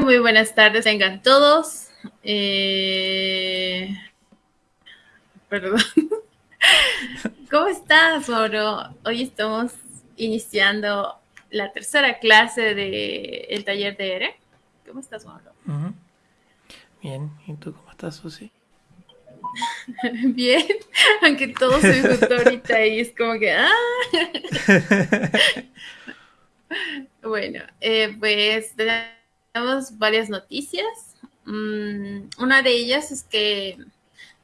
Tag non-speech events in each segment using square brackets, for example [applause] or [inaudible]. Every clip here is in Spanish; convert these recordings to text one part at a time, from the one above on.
muy buenas tardes, vengan todos. Eh, perdón. [laughs] ¿Cómo estás, Oro? Hoy estamos iniciando la tercera clase del el taller de ERE. ¿Cómo estás, Oro? Bien, ¿y tú cómo estás, Susi? [laughs] Bien, aunque todo se disfrutó ahorita y es como que... ¡ah! [laughs] bueno, eh, pues tenemos varias noticias. Mm, una de ellas es que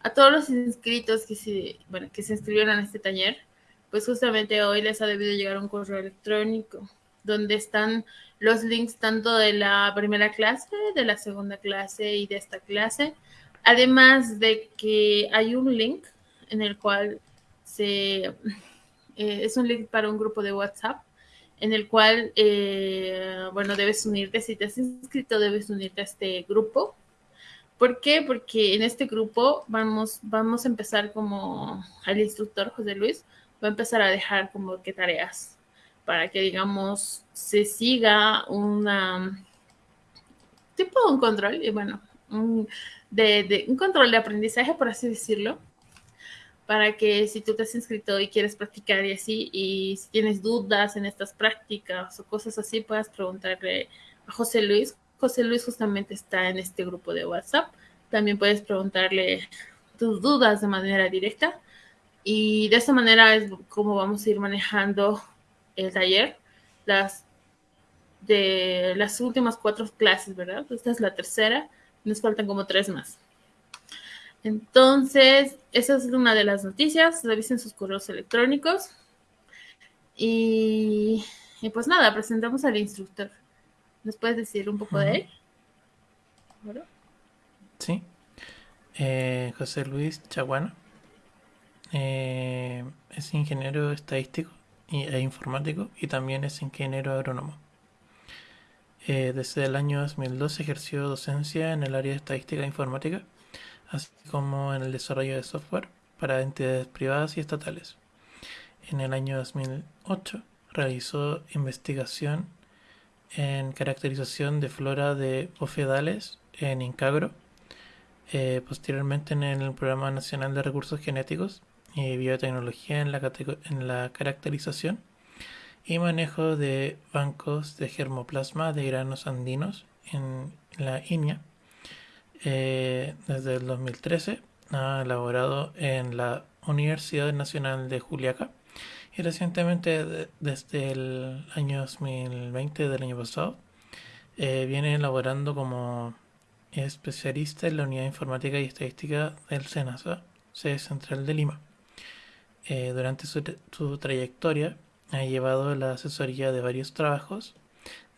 a todos los inscritos que se, bueno, que se inscribieron a este taller, pues justamente hoy les ha debido llegar un correo electrónico donde están los links tanto de la primera clase, de la segunda clase y de esta clase. Además de que hay un link en el cual se eh, es un link para un grupo de WhatsApp en el cual, eh, bueno, debes unirte, si te has inscrito, debes unirte a este grupo. ¿Por qué? Porque en este grupo vamos, vamos a empezar como el instructor José Luis va a empezar a dejar como que tareas para que, digamos, se siga una tipo un control, y bueno, de, de, un control de aprendizaje, por así decirlo, para que si tú te has inscrito y quieres practicar y así, y si tienes dudas en estas prácticas o cosas así, puedas preguntarle a José Luis. José Luis justamente está en este grupo de WhatsApp. También puedes preguntarle tus dudas de manera directa. Y de esta manera es como vamos a ir manejando el taller. Las de las últimas cuatro clases, ¿verdad? Esta es la tercera. Nos faltan como tres más. Entonces, esa es una de las noticias. Revisen sus correos electrónicos. Y, pues nada, presentamos al instructor. ¿Nos puedes decir un poco de él? Sí. Eh, José Luis Chaguano. Eh, es ingeniero estadístico e informático y también es ingeniero agrónomo. Eh, desde el año 2012 ejerció docencia en el área de estadística e informática así como en el desarrollo de software para entidades privadas y estatales. En el año 2008 realizó investigación en caracterización de flora de bofedales en Incagro, eh, posteriormente en el Programa Nacional de Recursos Genéticos y Biotecnología en la, en la caracterización y manejo de bancos de germoplasma de granos andinos en la INIA eh, desde el 2013 ha elaborado en la Universidad Nacional de Juliaca y recientemente desde el año 2020 del año pasado eh, viene elaborando como especialista en la Unidad Informática y Estadística del SENASA, sede central de Lima. Eh, durante su, su trayectoria ha llevado la asesoría de varios trabajos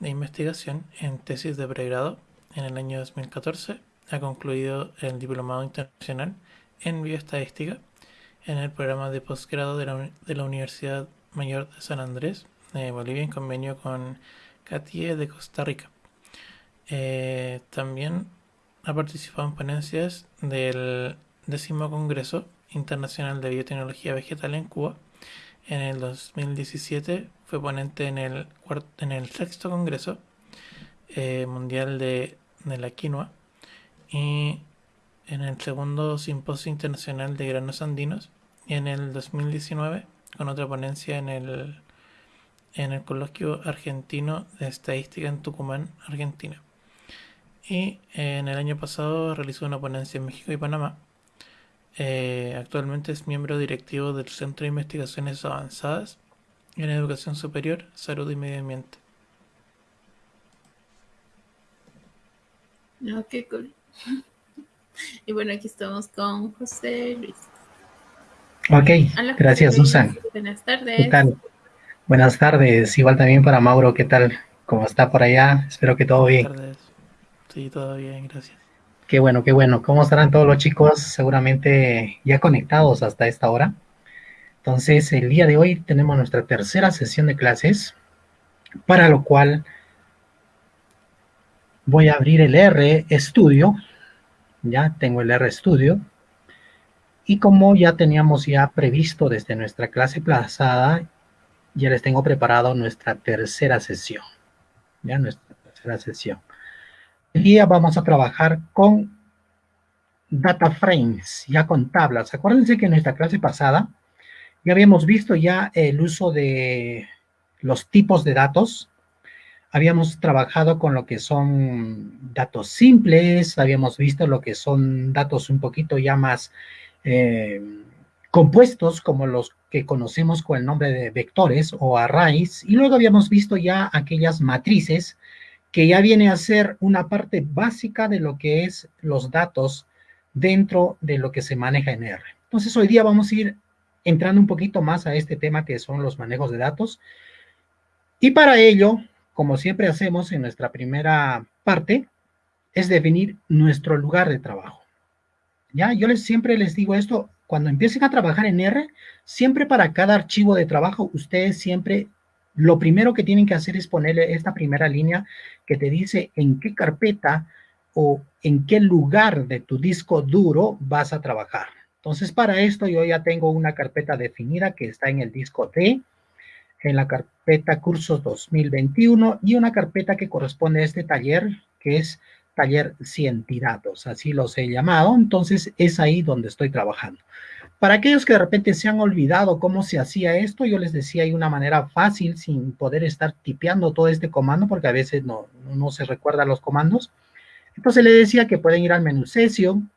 de investigación en tesis de pregrado en el año 2014 ha concluido el Diplomado Internacional en Bioestadística en el programa de posgrado de la, Universidad Mayor de San Andrés de Bolivia en convenio con CATIE de Costa Rica. Eh, también ha participado en ponencias del décimo Congreso Internacional de Biotecnología Vegetal en Cuba. En el 2017 fue ponente en el, en el sexto Congreso eh, Mundial de, de la Quinoa y en el segundo Simposio Internacional de Granos Andinos y en el 2019 con otra ponencia en el, en el Coloquio Argentino de Estadística en Tucumán, Argentina. Y en el año pasado realizó una ponencia en México y Panamá. Eh, actualmente es miembro directivo del Centro de Investigaciones Avanzadas en Educación Superior, Salud y Medio Ambiente. Ok, cool. [laughs] Y bueno, aquí estamos con José Luis. Ok, gracias Susan. Buenas tardes. Buenas tardes, igual también para Mauro, ¿qué tal? ¿Cómo está por allá? Espero que todo Buenas bien. tardes. Sí, todo bien, gracias. Qué bueno, qué bueno. ¿Cómo estarán todos los chicos? Seguramente ya conectados hasta esta hora. Entonces, el día de hoy tenemos nuestra tercera sesión de clases, para lo cual voy a abrir el R Studio. Ya tengo el R Studio. Y como ya teníamos ya previsto desde nuestra clase pasada, ya les tengo preparado nuestra tercera sesión. Ya nuestra tercera sesión. Hoy día vamos a trabajar con data frames, ya con tablas. Acuérdense que en nuestra clase pasada ya habíamos visto ya el uso de los tipos de datos. Habíamos trabajado con lo que son datos simples, habíamos visto lo que son datos un poquito ya más eh, compuestos, como los que conocemos con el nombre de vectores o arrays, y luego habíamos visto ya aquellas matrices que ya viene a ser una parte básica de lo que es los datos dentro de lo que se maneja en R. Entonces hoy día vamos a ir entrando un poquito más a este tema que son los manejos de datos. Y para ello, como siempre hacemos en nuestra primera parte, es definir nuestro lugar de trabajo. Ya, yo les, siempre les digo esto, cuando empiecen a trabajar en R, siempre para cada archivo de trabajo, ustedes siempre lo primero que tienen que hacer es ponerle esta primera línea que te dice en qué carpeta o en qué lugar de tu disco duro vas a trabajar. Entonces, para esto yo ya tengo una carpeta definida que está en el disco D, en la carpeta cursos 2021 y una carpeta que corresponde a este taller que es taller cientidatos, así los he llamado. Entonces, es ahí donde estoy trabajando. Para aquellos que de repente se han olvidado cómo se hacía esto, yo les decía, hay una manera fácil sin poder estar tipeando todo este comando, porque a veces no, no se recuerda los comandos. Entonces le decía que pueden ir al menú Session,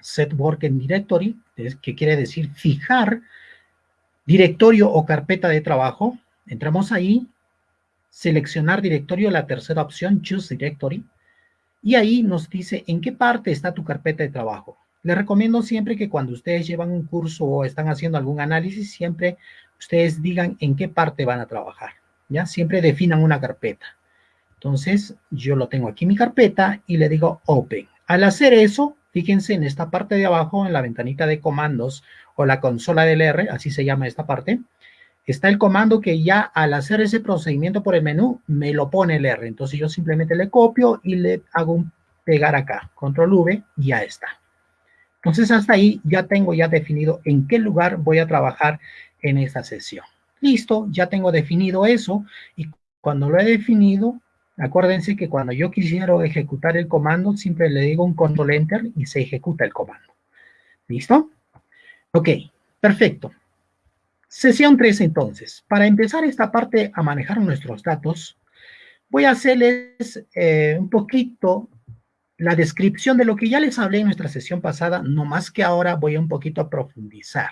Set Working Directory, que quiere decir fijar directorio o carpeta de trabajo. Entramos ahí, seleccionar directorio, la tercera opción, Choose Directory, y ahí nos dice en qué parte está tu carpeta de trabajo. Les recomiendo siempre que cuando ustedes llevan un curso o están haciendo algún análisis, siempre ustedes digan en qué parte van a trabajar, ¿ya? Siempre definan una carpeta. Entonces, yo lo tengo aquí mi carpeta y le digo Open. Al hacer eso, fíjense en esta parte de abajo, en la ventanita de comandos o la consola del R, así se llama esta parte, está el comando que ya al hacer ese procedimiento por el menú, me lo pone el R. Entonces yo simplemente le copio y le hago un pegar acá, control V, y ya está. Entonces hasta ahí ya tengo ya definido en qué lugar voy a trabajar en esta sesión. Listo, ya tengo definido eso y cuando lo he definido, acuérdense que cuando yo quisiera ejecutar el comando, siempre le digo un control enter y se ejecuta el comando. ¿Listo? Ok, perfecto. Sesión 3 entonces. Para empezar esta parte a manejar nuestros datos, voy a hacerles eh, un poquito la descripción de lo que ya les hablé en nuestra sesión pasada, no más que ahora voy un poquito a profundizar.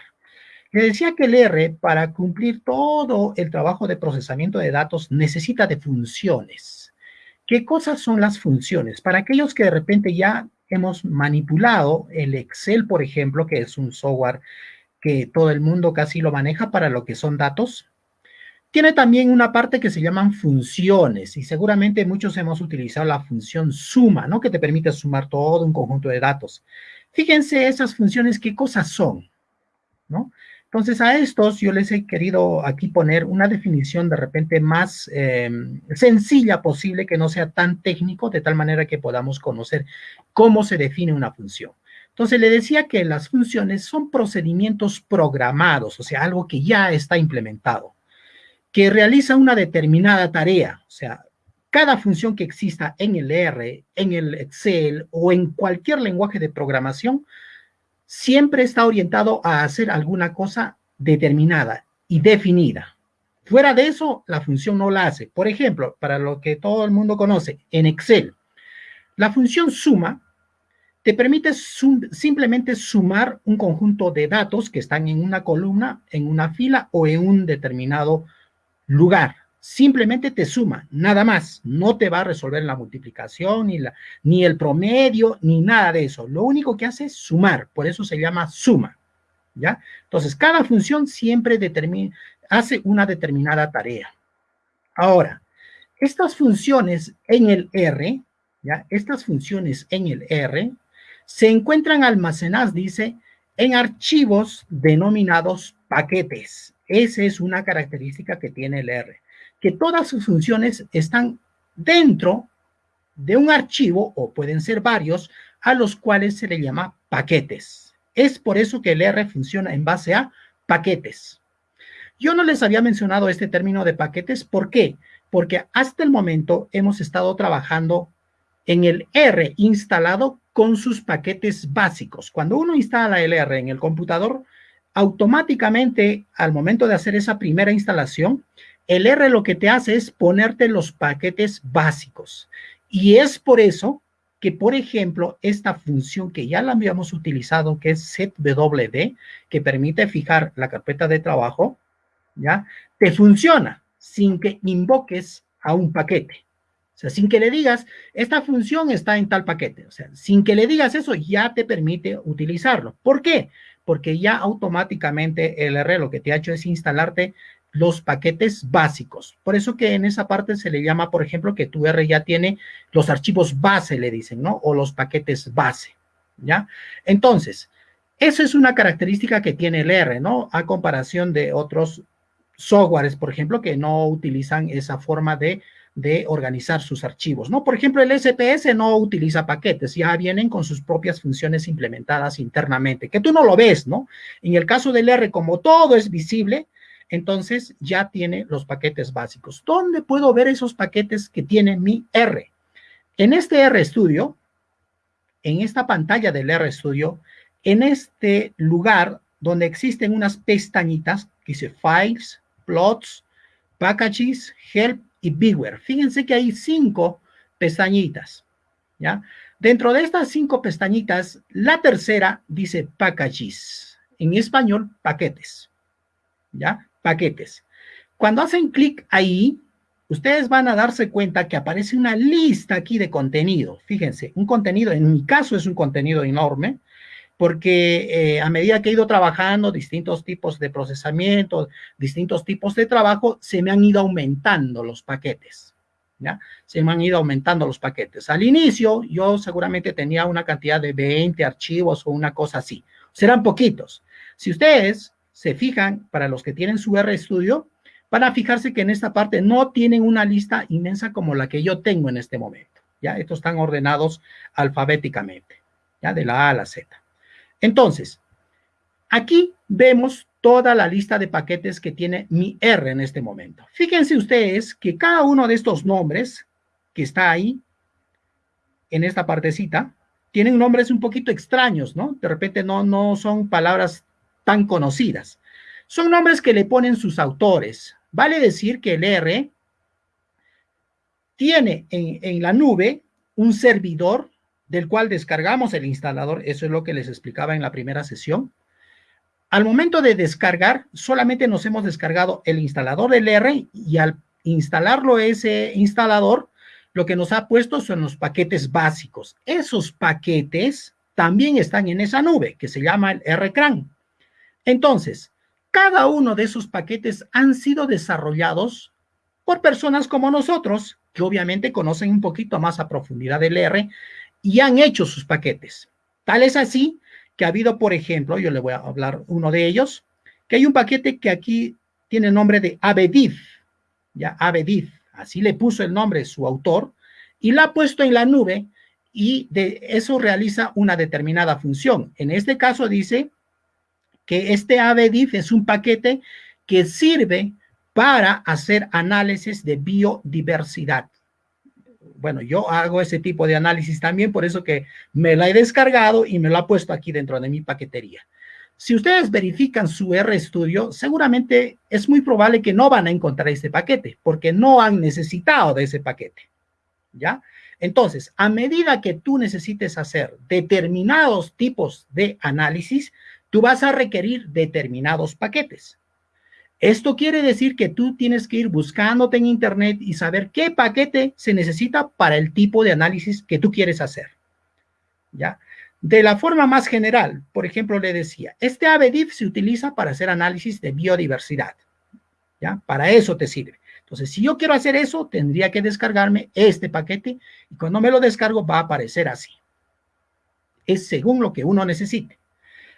Les decía que el R, para cumplir todo el trabajo de procesamiento de datos, necesita de funciones. ¿Qué cosas son las funciones? Para aquellos que de repente ya hemos manipulado el Excel, por ejemplo, que es un software que todo el mundo casi lo maneja para lo que son datos, tiene también una parte que se llaman funciones y seguramente muchos hemos utilizado la función suma, ¿no? Que te permite sumar todo un conjunto de datos. Fíjense esas funciones, qué cosas son, ¿no? Entonces a estos yo les he querido aquí poner una definición de repente más eh, sencilla posible, que no sea tan técnico, de tal manera que podamos conocer cómo se define una función. Entonces le decía que las funciones son procedimientos programados, o sea, algo que ya está implementado que realiza una determinada tarea, o sea, cada función que exista en el R, en el Excel o en cualquier lenguaje de programación, siempre está orientado a hacer alguna cosa determinada y definida. Fuera de eso, la función no la hace. Por ejemplo, para lo que todo el mundo conoce, en Excel, la función suma te permite simplemente sumar un conjunto de datos que están en una columna, en una fila o en un determinado lugar. Simplemente te suma, nada más. No te va a resolver la multiplicación, ni, la, ni el promedio, ni nada de eso. Lo único que hace es sumar, por eso se llama suma. ¿Ya? Entonces, cada función siempre determina, hace una determinada tarea. Ahora, estas funciones en el R, ¿ya? Estas funciones en el R se encuentran almacenadas, dice, en archivos denominados paquetes. Esa es una característica que tiene el R, que todas sus funciones están dentro de un archivo, o pueden ser varios, a los cuales se le llama paquetes. Es por eso que el R funciona en base a paquetes. Yo no les había mencionado este término de paquetes, ¿por qué? Porque hasta el momento hemos estado trabajando en el R instalado con sus paquetes básicos. Cuando uno instala el R en el computador, automáticamente al momento de hacer esa primera instalación, el R lo que te hace es ponerte los paquetes básicos. Y es por eso que, por ejemplo, esta función que ya la habíamos utilizado, que es setwd, que permite fijar la carpeta de trabajo, ¿ya? Te funciona sin que invoques a un paquete. O sea, sin que le digas, esta función está en tal paquete. O sea, sin que le digas eso, ya te permite utilizarlo. ¿Por qué? Porque ya automáticamente el R lo que te ha hecho es instalarte los paquetes básicos. Por eso que en esa parte se le llama, por ejemplo, que tu R ya tiene los archivos base, le dicen, ¿no? O los paquetes base, ¿ya? Entonces, eso es una característica que tiene el R, ¿no? A comparación de otros softwares, por ejemplo, que no utilizan esa forma de, de organizar sus archivos, ¿no? Por ejemplo, el SPS no utiliza paquetes, ya vienen con sus propias funciones implementadas internamente, que tú no lo ves, ¿no? En el caso del R, como todo es visible, entonces ya tiene los paquetes básicos. ¿Dónde puedo ver esos paquetes que tiene mi R? En este RStudio, en esta pantalla del RStudio, en este lugar donde existen unas pestañitas que dice Files, Plots, Packages, Help y Beware. Fíjense que hay cinco pestañitas, ¿ya? Dentro de estas cinco pestañitas, la tercera dice Packages. En español, paquetes, ¿ya? Paquetes. Cuando hacen clic ahí, ustedes van a darse cuenta que aparece una lista aquí de contenido. Fíjense, un contenido, en mi caso es un contenido enorme, porque eh, a medida que he ido trabajando distintos tipos de procesamiento, distintos tipos de trabajo, se me han ido aumentando los paquetes. ¿Ya? Se me han ido aumentando los paquetes. Al inicio, yo seguramente tenía una cantidad de 20 archivos o una cosa así. Serán poquitos. Si ustedes se fijan, para los que tienen su RStudio, van a fijarse que en esta parte no tienen una lista inmensa como la que yo tengo en este momento. ¿ya? Estos están ordenados alfabéticamente, ¿ya? De la A a la Z. Entonces, aquí vemos toda la lista de paquetes que tiene mi R en este momento. Fíjense ustedes que cada uno de estos nombres que está ahí, en esta partecita, tienen nombres un poquito extraños, ¿no? De repente no, no son palabras tan conocidas. Son nombres que le ponen sus autores. Vale decir que el R tiene en, la nube un servidor del cual descargamos el instalador. Eso es lo que les explicaba en la primera sesión. Al momento de descargar, solamente nos hemos descargado el instalador del R y al instalarlo ese instalador, lo que nos ha puesto son los paquetes básicos. Esos paquetes también están en esa nube que se llama el RCRAN. Entonces, cada uno de esos paquetes han sido desarrollados por personas como nosotros, que obviamente conocen un poquito más a profundidad del R y han hecho sus paquetes. Tal es así que ha habido, por ejemplo, yo le voy a hablar uno de ellos, que hay un paquete que aquí tiene el nombre de ABDIF, ya ABDIF, así le puso el nombre su autor, y la ha puesto en la nube y de eso realiza una determinada función. En este caso dice que este ABDIF es un paquete que sirve para hacer análisis de biodiversidad. Bueno, yo hago ese tipo de análisis también, por eso que me la he descargado y me lo ha puesto aquí dentro de mi paquetería. Si ustedes verifican su RStudio, seguramente es muy probable que no van a encontrar este paquete, porque no han necesitado de ese paquete, ¿ya? Entonces, a medida que tú necesites hacer determinados tipos de análisis, tú vas a requerir determinados paquetes. Esto quiere decir que tú tienes que ir buscándote en internet y saber qué paquete se necesita para el tipo de análisis que tú quieres hacer. ¿Ya? De la forma más general, por ejemplo, le decía, este ABDIF se utiliza para hacer análisis de biodiversidad. ¿ya? Para eso te sirve. Entonces, si yo quiero hacer eso, tendría que descargarme este paquete y cuando me lo descargo va a aparecer así. Es según lo que uno necesite.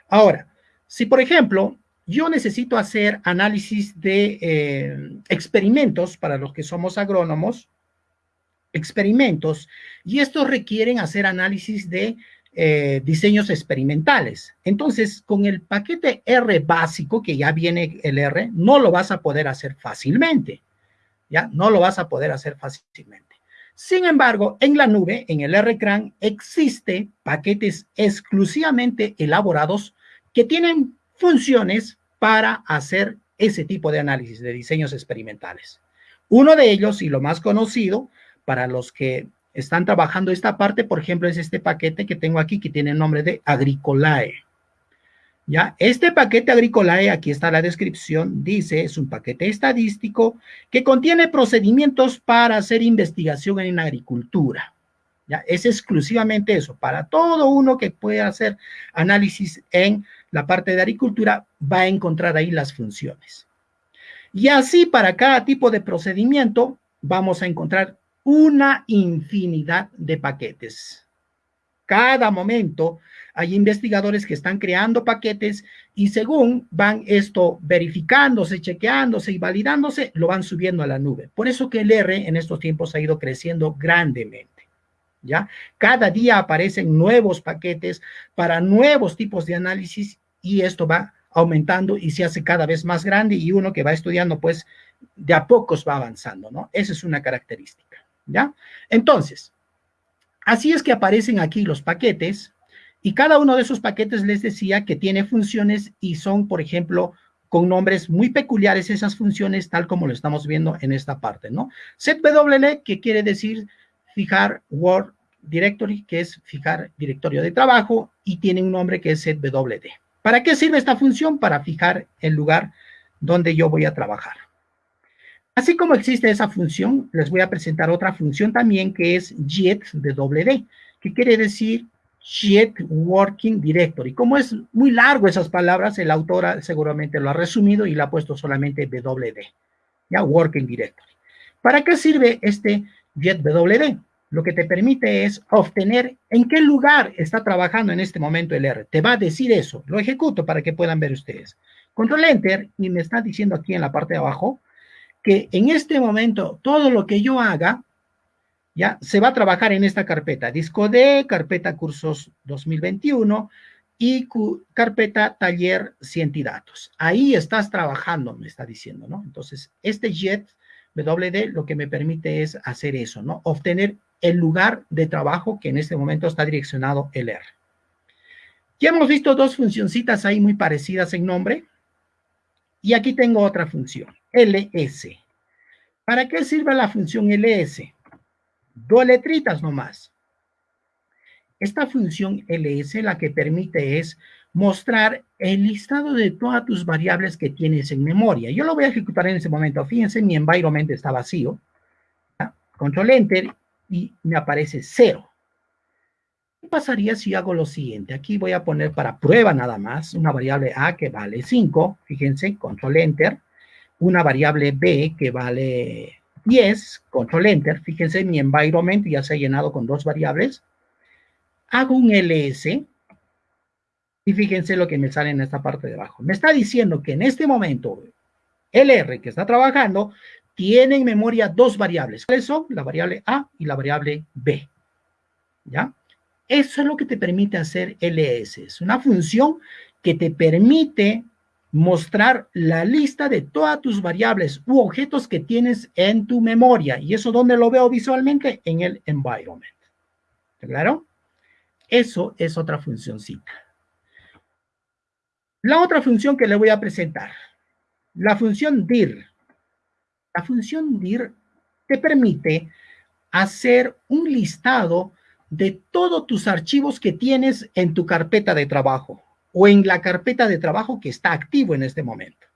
Ahora, si por ejemplo, yo necesito hacer análisis de eh, experimentos para los que somos agrónomos, experimentos, y estos requieren hacer análisis de eh, diseños experimentales. Entonces, con el paquete R básico, que ya viene el R, no lo vas a poder hacer fácilmente. ¿Ya? No lo vas a poder hacer fácilmente. Sin embargo, en la nube, en el RCRAN, existe paquetes exclusivamente elaborados que tienen funciones para hacer ese tipo de análisis de diseños experimentales. Uno de ellos, y lo más conocido, para los que están trabajando esta parte, por ejemplo, es este paquete que tengo aquí, que tiene el nombre de Agricolae. ¿Ya? Este paquete Agricolae, aquí está la descripción, dice, es un paquete estadístico que contiene procedimientos para hacer investigación en agricultura. ¿Ya? Es exclusivamente eso, para todo uno que pueda hacer análisis en la parte de agricultura, va a encontrar ahí las funciones. Y así para cada tipo de procedimiento vamos a encontrar una infinidad de paquetes. Cada momento hay investigadores que están creando paquetes y según van esto verificándose, chequeándose y validándose, lo van subiendo a la nube. Por eso que el R en estos tiempos ha ido creciendo grandemente. ¿Ya? Cada día aparecen nuevos paquetes para nuevos tipos de análisis y esto va aumentando y se hace cada vez más grande y uno que va estudiando, pues, de a pocos va avanzando, ¿no? Esa es una característica, ¿ya? Entonces, así es que aparecen aquí los paquetes y cada uno de esos paquetes les decía que tiene funciones y son, por ejemplo, con nombres muy peculiares esas funciones, tal como lo estamos viendo en esta parte, ¿no? SetWL, que quiere decir fijar Word Directory, que es fijar directorio de trabajo, y tiene un nombre que es setwd. ¿Para qué sirve esta función? Para fijar el lugar donde yo voy a trabajar. Así como existe esa función, les voy a presentar otra función también que es getWD, que quiere decir Get Working Directory. Como es muy largo esas palabras, el autor seguramente lo ha resumido y le ha puesto solamente WD, ya Working Directory. ¿Para qué sirve este getWD? lo que te permite es obtener en qué lugar está trabajando en este momento el R. Te va a decir eso. Lo ejecuto para que puedan ver ustedes. Control Enter y me está diciendo aquí en la parte de abajo que en este momento todo lo que yo haga ya se va a trabajar en esta carpeta. Disco D, carpeta cursos 2021 y carpeta taller ciencia y datos. Ahí estás trabajando, me está diciendo, ¿no? Entonces, este jet WD lo que me permite es hacer eso, ¿no? Obtener el lugar de trabajo que en este momento está direccionado el R. Ya hemos visto dos funcioncitas ahí muy parecidas en nombre. Y aquí tengo otra función, ls. ¿Para qué sirve la función ls? Dos letritas nomás. Esta función ls la que permite es mostrar el listado de todas tus variables que tienes en memoria. Yo lo voy a ejecutar en ese momento. Fíjense, mi environment está vacío. Control Enter y me aparece cero. ¿Qué pasaría si hago lo siguiente? Aquí voy a poner para prueba nada más una variable A que vale 5, fíjense, control enter, una variable B que vale 10, control enter, fíjense mi environment ya se ha llenado con dos variables, hago un ls y fíjense lo que me sale en esta parte de abajo. Me está diciendo que en este momento el R que está trabajando tiene en memoria dos variables. ¿Cuáles son? La variable A y la variable B. ¿Ya? Eso es lo que te permite hacer ls. Es una función que te permite mostrar la lista de todas tus variables u objetos que tienes en tu memoria. ¿Y eso dónde lo veo visualmente? En el environment. ¿Está claro? Eso es otra funcioncita. La otra función que le voy a presentar, la función dir. La función dir te permite hacer un listado de todos tus archivos que tienes en tu carpeta de trabajo o en la carpeta de trabajo que está activo en este momento.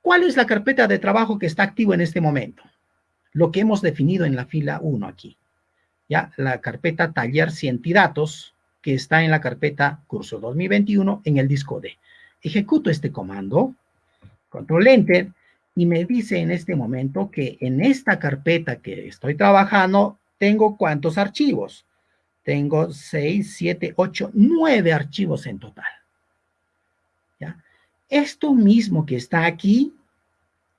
¿Cuál es la carpeta de trabajo que está activo en este momento? Lo que hemos definido en la fila 1 aquí. Ya, la carpeta taller datos que está en la carpeta curso 2021 en el disco D. Ejecuto este comando, control enter, y me dice en este momento que en esta carpeta que estoy trabajando tengo cuántos archivos. Tengo 6, 7, 8, 9 archivos en total. ¿Ya? Esto mismo que está aquí,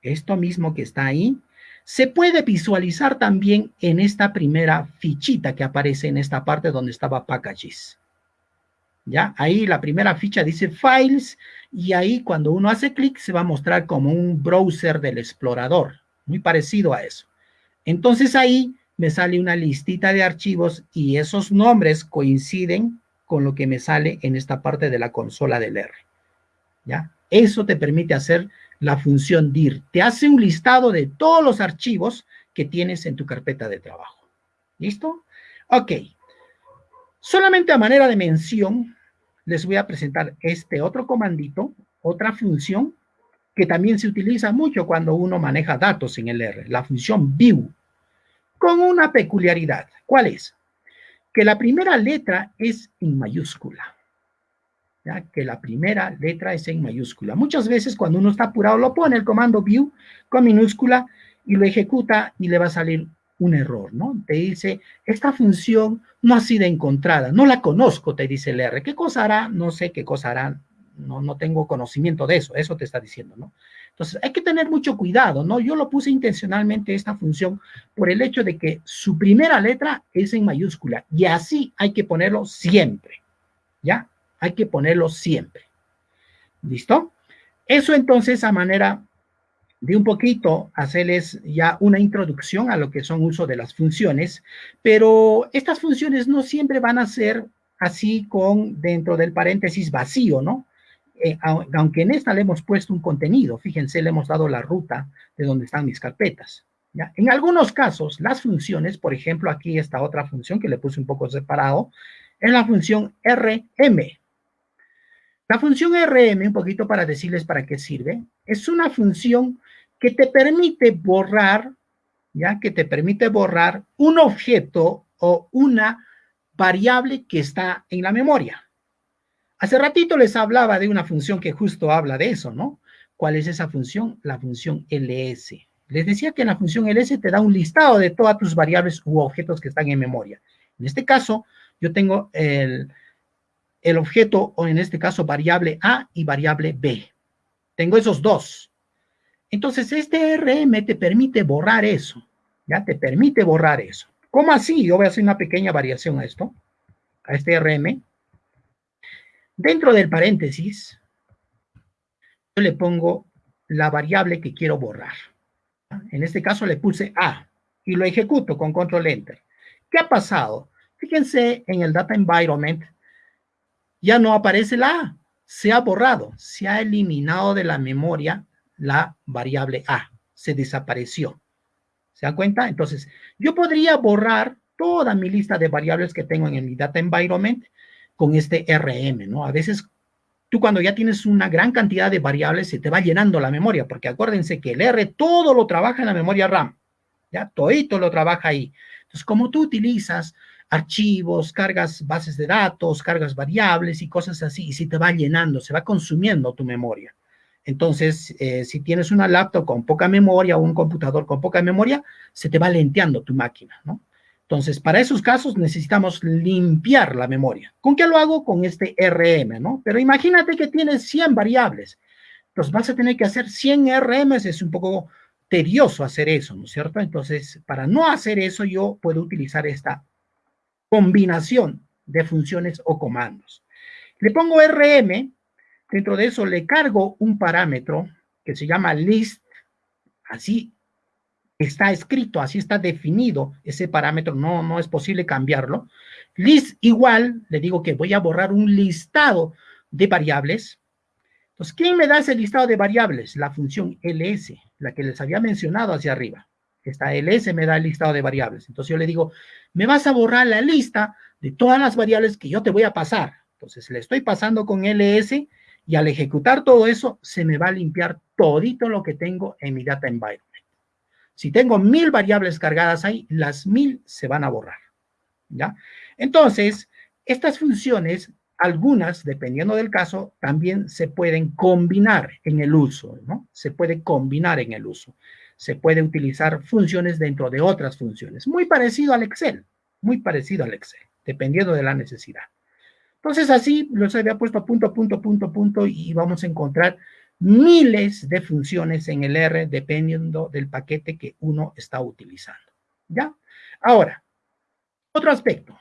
esto mismo que está ahí, se puede visualizar también en esta primera fichita que aparece en esta parte donde estaba packages. ¿Ya? Ahí la primera ficha dice Files y ahí cuando uno hace clic se va a mostrar como un browser del explorador, muy parecido a eso. Entonces ahí me sale una listita de archivos y esos nombres coinciden con lo que me sale en esta parte de la consola del R. ¿Ya? Eso te permite hacer la función dir. Te hace un listado de todos los archivos que tienes en tu carpeta de trabajo. ¿Listo? Ok. Solamente a manera de mención, les voy a presentar este otro comandito, otra función que también se utiliza mucho cuando uno maneja datos en el R, la función view, con una peculiaridad. ¿Cuál es? Que la primera letra es en mayúscula. ¿ya? Que la primera letra es en mayúscula. Muchas veces cuando uno está apurado lo pone el comando view con minúscula y lo ejecuta y le va a salir un error, ¿no? Te dice, esta función no ha sido encontrada, no la conozco, te dice el R. ¿Qué cosa hará? No sé qué cosa hará, no, no tengo conocimiento de eso, eso te está diciendo, ¿no? Entonces, hay que tener mucho cuidado, ¿no? Yo lo puse intencionalmente esta función por el hecho de que su primera letra es en mayúscula y así hay que ponerlo siempre, ¿ya? Hay que ponerlo siempre. ¿Listo? Eso entonces a manera de un poquito hacerles ya una introducción a lo que son uso de las funciones, pero estas funciones no siempre van a ser así con dentro del paréntesis vacío, ¿no? Eh, aunque en esta le hemos puesto un contenido, fíjense, le hemos dado la ruta de donde están mis carpetas. En algunos casos, las funciones, por ejemplo, aquí esta otra función que le puse un poco separado, es la función RM. La función RM, un poquito para decirles para qué sirve, es una función que te permite borrar, ya que te permite borrar un objeto o una variable que está en la memoria. Hace ratito les hablaba de una función que justo habla de eso, ¿no? ¿Cuál es esa función? La función ls. Les decía que la función ls te da un listado de todas tus variables u objetos que están en memoria. En este caso, yo tengo el, el objeto, o en este caso, variable a y variable b. Tengo esos dos. Entonces, este RM te permite borrar eso, ¿ya? Te permite borrar eso. ¿Cómo así? Yo voy a hacer una pequeña variación a esto, a este RM. Dentro del paréntesis, yo le pongo la variable que quiero borrar. En este caso le puse A y lo ejecuto con control enter. ¿Qué ha pasado? Fíjense en el data environment, ya no aparece la A, se ha borrado, se ha eliminado de la memoria la variable A, se desapareció. ¿Se dan cuenta? Entonces, yo podría borrar toda mi lista de variables que tengo en mi data environment con este RM, ¿no? A veces tú cuando ya tienes una gran cantidad de variables se te va llenando la memoria, porque acuérdense que el R todo lo trabaja en la memoria RAM, ¿ya? Todito lo trabaja ahí. Entonces, como tú utilizas archivos, cargas bases de datos, cargas variables y cosas así, y se te va llenando, se va consumiendo tu memoria. Entonces, eh, si tienes una laptop con poca memoria o un computador con poca memoria, se te va lenteando tu máquina, ¿no? Entonces, para esos casos necesitamos limpiar la memoria. ¿Con qué lo hago? Con este RM, ¿no? Pero imagínate que tienes 100 variables. Entonces, vas a tener que hacer 100 RMs, es un poco tedioso hacer eso, ¿no es cierto? Entonces, para no hacer eso, yo puedo utilizar esta combinación de funciones o comandos. Le pongo RM Dentro de eso le cargo un parámetro que se llama list, así está escrito, así está definido ese parámetro, no, no es posible cambiarlo. List igual, le digo que voy a borrar un listado de variables. Entonces, ¿quién me da ese listado de variables? La función ls, la que les había mencionado hacia arriba. Esta ls me da el listado de variables. Entonces yo le digo, me vas a borrar la lista de todas las variables que yo te voy a pasar. Entonces le estoy pasando con ls y al ejecutar todo eso, se me va a limpiar todito lo que tengo en mi data environment. Si tengo mil variables cargadas ahí, las mil se van a borrar. ¿Ya? Entonces, estas funciones algunas, dependiendo del caso, también se pueden combinar en el uso, ¿no? Se puede combinar en el uso. Se puede utilizar funciones dentro de otras funciones. Muy parecido al Excel, muy parecido al Excel, dependiendo de la necesidad. Entonces, así los había puesto punto, punto, punto, punto, y vamos a encontrar miles de funciones en el R dependiendo del paquete que uno está utilizando. ¿Ya? Ahora, otro aspecto.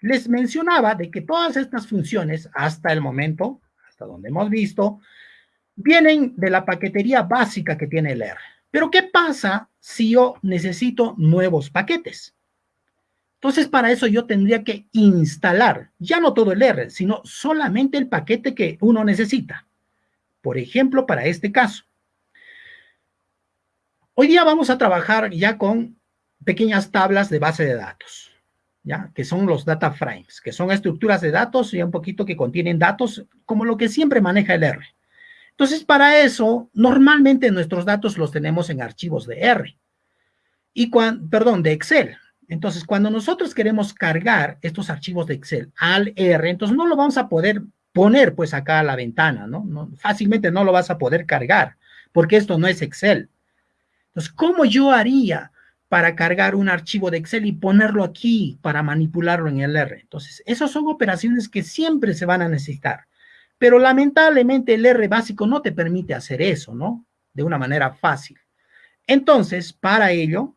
Les mencionaba de que todas estas funciones, hasta el momento, hasta donde hemos visto, vienen de la paquetería básica que tiene el R. Pero, ¿qué pasa si yo necesito nuevos paquetes? Entonces, para eso yo tendría que instalar, ya no todo el R, sino solamente el paquete que uno necesita. Por ejemplo, para este caso. Hoy día vamos a trabajar ya con pequeñas tablas de base de datos, ¿ya? Que son los data frames, que son estructuras de datos y un poquito que contienen datos, como lo que siempre maneja el R. Entonces, para eso, normalmente nuestros datos los tenemos en archivos de R. Y cuando, perdón, de Excel. Entonces, cuando nosotros queremos cargar estos archivos de Excel al R, entonces no lo vamos a poder poner pues acá la ventana, ¿no? Fácilmente no lo vas a poder cargar, porque esto no es Excel. Entonces, ¿cómo yo haría para cargar un archivo de Excel y ponerlo aquí para manipularlo en el R? Entonces, esas son operaciones que siempre se van a necesitar. Pero lamentablemente el R básico no te permite hacer eso, ¿no? De una manera fácil. Entonces, para ello,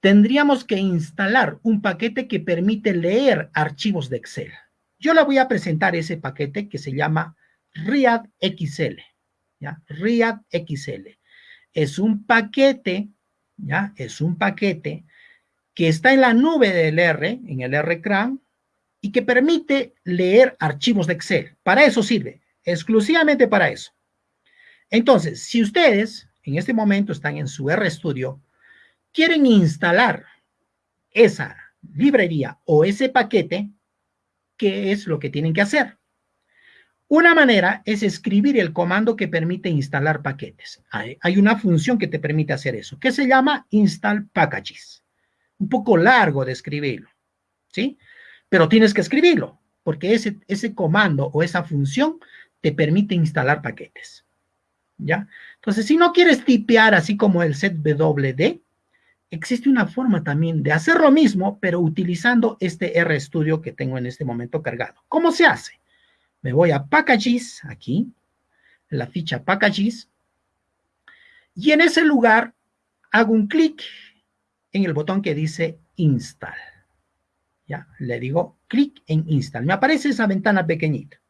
tendríamos que instalar un paquete que permite leer archivos de Excel. Yo le voy a presentar ese paquete que se llama RIAD XL. ¿ya? XL. Es un paquete, ¿ya? Es un paquete que está en la nube del R, en el RCRAN, y que permite leer archivos de Excel. Para eso sirve, exclusivamente para eso. Entonces, si ustedes en este momento están en su RStudio, quieren instalar esa librería o ese paquete, qué es lo que tienen que hacer. Una manera es escribir el comando que permite instalar paquetes. Hay, una función que te permite hacer eso, que se llama install packages. Un poco largo de escribirlo, ¿sí? Pero tienes que escribirlo, porque ese, ese comando o esa función te permite instalar paquetes. ¿Ya? Entonces, si no quieres tipear así como el set WD, existe una forma también de hacer lo mismo, pero utilizando este RStudio que tengo en este momento cargado. ¿Cómo se hace? Me voy a Packages, aquí, la ficha Packages, y en ese lugar hago un clic en el botón que dice Install. Ya, le digo clic en Install. Me aparece esa ventana pequeñita.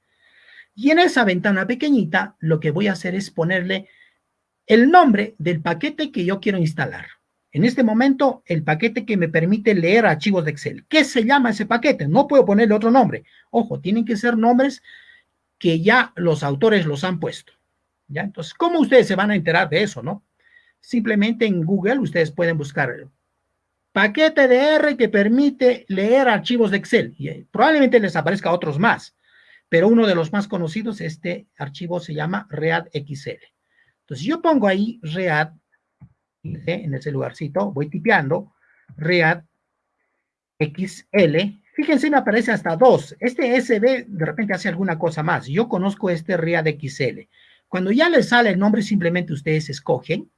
Y en esa ventana pequeñita, lo que voy a hacer es ponerle el nombre del paquete que yo quiero instalar. En este momento, el paquete que me permite leer archivos de Excel. ¿Qué se llama ese paquete? No puedo ponerle otro nombre. Ojo, tienen que ser nombres que ya los autores los han puesto. ¿Ya? Entonces, ¿cómo ustedes se van a enterar de eso, no? Simplemente en Google ustedes pueden buscar paquete de R que permite leer archivos de Excel. Y eh, probablemente les aparezca otros más, pero uno de los más conocidos, este archivo se llama ReadXL. Entonces, yo pongo ahí Read en ese lugarcito, voy tipeando, Read XL, fíjense me aparece hasta dos, este SB de repente hace alguna cosa más, yo conozco este Read XL, cuando ya les sale el nombre simplemente ustedes escogen,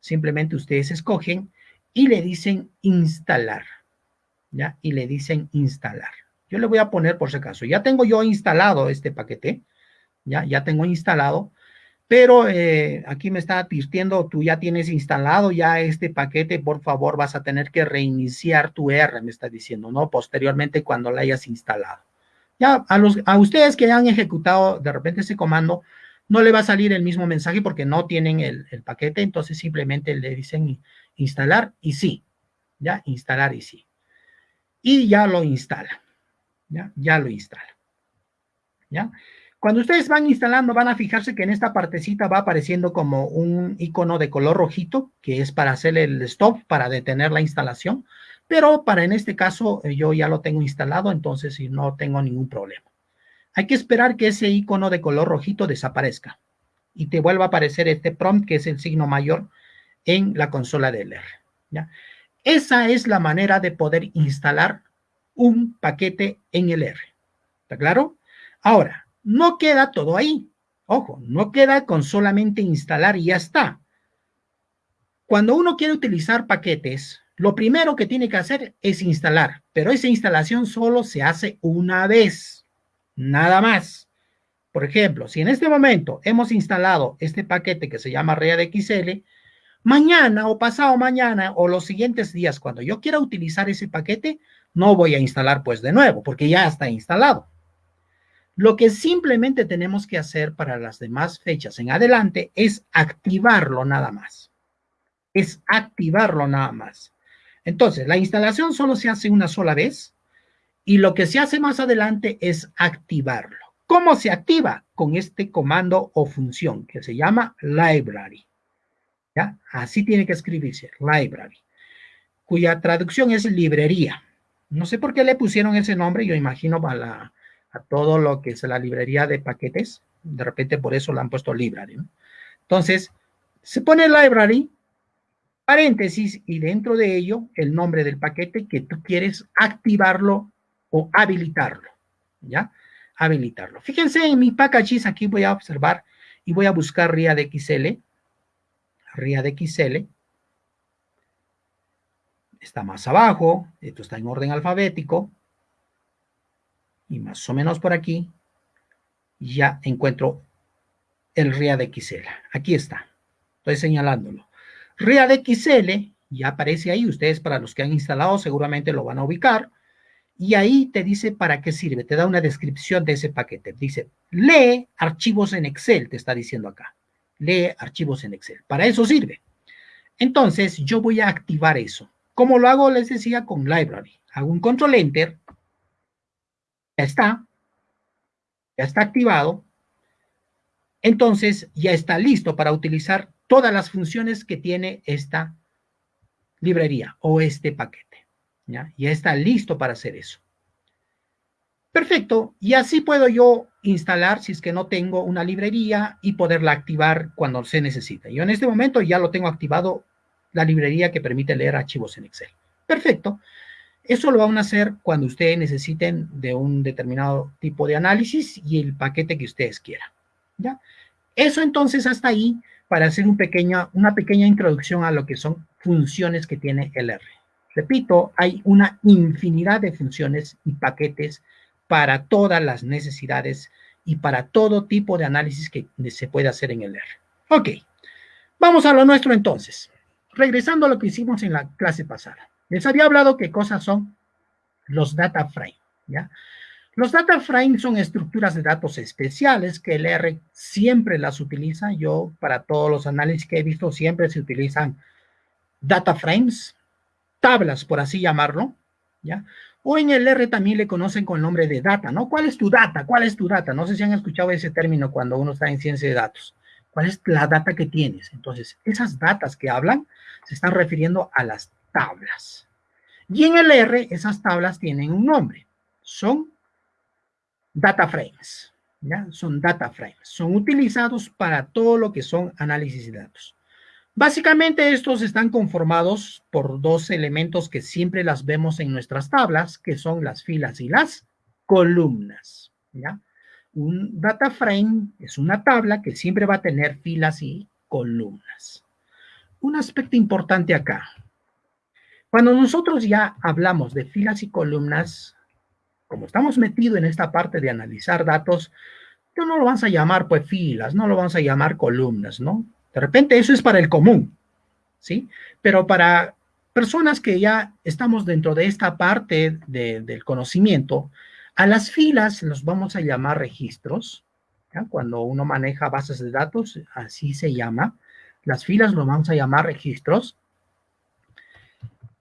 simplemente ustedes escogen y le dicen instalar, ¿ya? Y le dicen instalar. Yo le voy a poner por si acaso, ya tengo yo instalado este paquete, ya, ya tengo instalado, pero eh, aquí me está advirtiendo, tú ya tienes instalado ya este paquete, por favor vas a tener que reiniciar tu R, me está diciendo, ¿no? Posteriormente cuando lo hayas instalado. Ya a, los, a ustedes que han ejecutado de repente ese comando, no le va a salir el mismo mensaje porque no tienen el, el paquete, entonces simplemente le dicen instalar y sí, ya, instalar y sí. Y ya lo instala, ya, ya lo instala, ya. Cuando ustedes van instalando, van a fijarse que en esta partecita va apareciendo como un icono de color rojito, que es para hacer el stop, para detener la instalación. Pero para en este caso, eh, yo ya lo tengo instalado, entonces no tengo ningún problema. Hay que esperar que ese icono de color rojito desaparezca y te vuelva a aparecer este prompt, que es el signo mayor en la consola del R. ¿ya? Esa es la manera de poder instalar un paquete en el R. ¿Está claro? Ahora, no queda todo ahí. Ojo, no queda con solamente instalar y ya está. Cuando uno quiere utilizar paquetes, lo primero que tiene que hacer es instalar, pero esa instalación solo se hace una vez, nada más. Por ejemplo, si en este momento hemos instalado este paquete que se llama ReaDXL, mañana o pasado mañana o los siguientes días, cuando yo quiera utilizar ese paquete, no voy a instalar pues de nuevo, porque ya está instalado. Lo que simplemente tenemos que hacer para las demás fechas en adelante es activarlo nada más es activarlo nada más. Entonces, la instalación solo se hace una sola vez y lo que se hace más adelante es activarlo. ¿Cómo se activa? Con este comando o función que se llama library. ¿Ya? Así tiene que escribirse, library, cuya traducción es librería. No sé por qué le pusieron ese nombre, yo imagino a, a todo lo que es la librería de paquetes, de repente por eso le han puesto library. Entonces, se pone library paréntesis y dentro de ello el nombre del paquete que tú quieres activarlo o habilitarlo, ¿ya? Habilitarlo. Fíjense en mi packages, aquí voy a observar y voy a buscar RIA de XL. RIA de XL. Está más abajo, esto está en orden alfabético. Y más o menos por aquí ya encuentro el RIA de XL. Aquí está. Estoy señalándolo. ReadXL, ya aparece ahí, ustedes para los que han instalado seguramente lo van a ubicar, y ahí te dice para qué sirve, te da una descripción de ese paquete. Dice, lee archivos en Excel, te está diciendo acá. Lee archivos en Excel. Para eso sirve. Entonces, yo voy a activar eso. ¿Cómo lo hago? Les decía con Library. Hago un control Enter. Ya está. Ya está activado. Entonces, ya está listo para utilizar todas las funciones que tiene esta librería o este paquete. ¿ya? Ya está listo para hacer eso. Perfecto, y así puedo yo instalar si es que no tengo una librería y poderla activar cuando se necesita. Yo en este momento ya lo tengo activado la librería que permite leer archivos en Excel. Perfecto. Eso lo van a hacer cuando ustedes necesiten de un determinado tipo de análisis y el paquete que ustedes quieran. ¿ya? Eso entonces hasta ahí para hacer una pequeña introducción a lo que son funciones que tiene el R. Repito, hay una infinidad de funciones y paquetes para todas las necesidades y para todo tipo de análisis que se puede hacer en el R. Ok, vamos a lo nuestro entonces. Regresando a lo que hicimos en la clase pasada. Les había hablado qué cosas son los data frame, ¿ya? Los data frames son estructuras de datos especiales que el R siempre las utiliza. Yo, para todos los análisis que he visto, siempre se utilizan data frames, tablas, por así llamarlo, ¿ya? O en el R también le conocen con el nombre de data, ¿no? ¿Cuál es tu data? ¿Cuál es tu data? No sé si han escuchado ese término cuando uno está en ciencia de datos. ¿Cuál es la data que tienes? Entonces, esas datas que hablan se están refiriendo a las tablas. Y en el R, esas tablas tienen un nombre. Son data frames. ¿ya? Son data frames. Son utilizados para todo lo que son análisis de datos. Básicamente estos están conformados por dos elementos que siempre las vemos en nuestras tablas, que son las filas y las columnas. ¿ya? Un data frame es una tabla que siempre va a tener filas y columnas. Un aspecto importante acá. Cuando nosotros ya hablamos de filas y columnas, como estamos metidos en esta parte de analizar datos, no lo vamos a llamar pues filas, no lo vamos a llamar columnas, ¿no? De repente eso es para el común, ¿sí? Pero para personas que ya estamos dentro de esta parte del conocimiento, a las filas los vamos a llamar registros, ¿ya? Cuando uno maneja bases de datos, así se llama. Las filas lo vamos a llamar registros.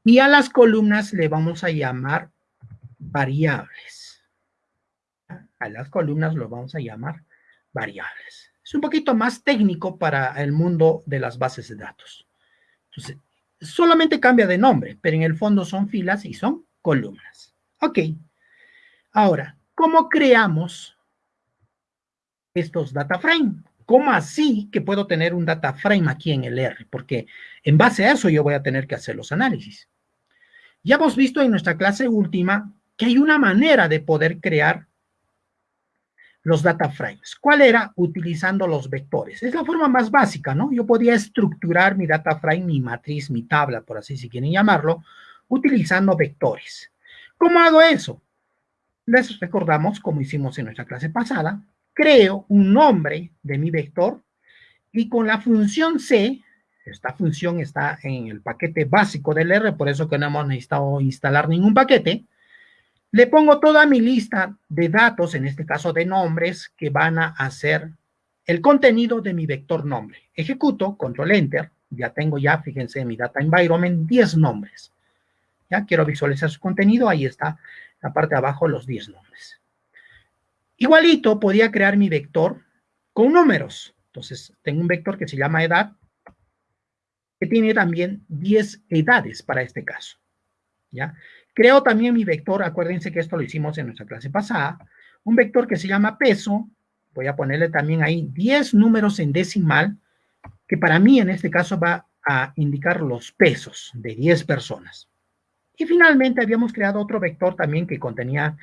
Y a las columnas le vamos a llamar variables. A las columnas lo vamos a llamar variables. Es un poquito más técnico para el mundo de las bases de datos. Entonces, solamente cambia de nombre, pero en el fondo son filas y son columnas. Ok. Ahora, ¿cómo creamos estos data frame? ¿Cómo así que puedo tener un data frame aquí en el R? Porque en base a eso yo voy a tener que hacer los análisis. Ya hemos visto en nuestra clase última que hay una manera de poder crear los data frames. ¿Cuál era? Utilizando los vectores. Es la forma más básica, ¿no? Yo podía estructurar mi data frame, mi matriz, mi tabla, por así si quieren llamarlo, utilizando vectores. ¿Cómo hago eso? Les recordamos, como hicimos en nuestra clase pasada, creo un nombre de mi vector y con la función C, esta función está en el paquete básico del R, por eso que no hemos necesitado instalar ningún paquete, le pongo toda mi lista de datos, en este caso de nombres, que van a hacer el contenido de mi vector nombre. Ejecuto, control enter, ya tengo ya, fíjense, en mi data environment, 10 nombres. Ya quiero visualizar su contenido, ahí está la parte de abajo, los 10 nombres. Igualito, podía crear mi vector con números. Entonces, tengo un vector que se llama edad, que tiene también 10 edades para este caso. ¿Ya? Creo también mi vector, acuérdense que esto lo hicimos en nuestra clase pasada, un vector que se llama peso, voy a ponerle también ahí 10 números en decimal, que para mí en este caso va a indicar los pesos de 10 personas. Y finalmente habíamos creado otro vector también que contenía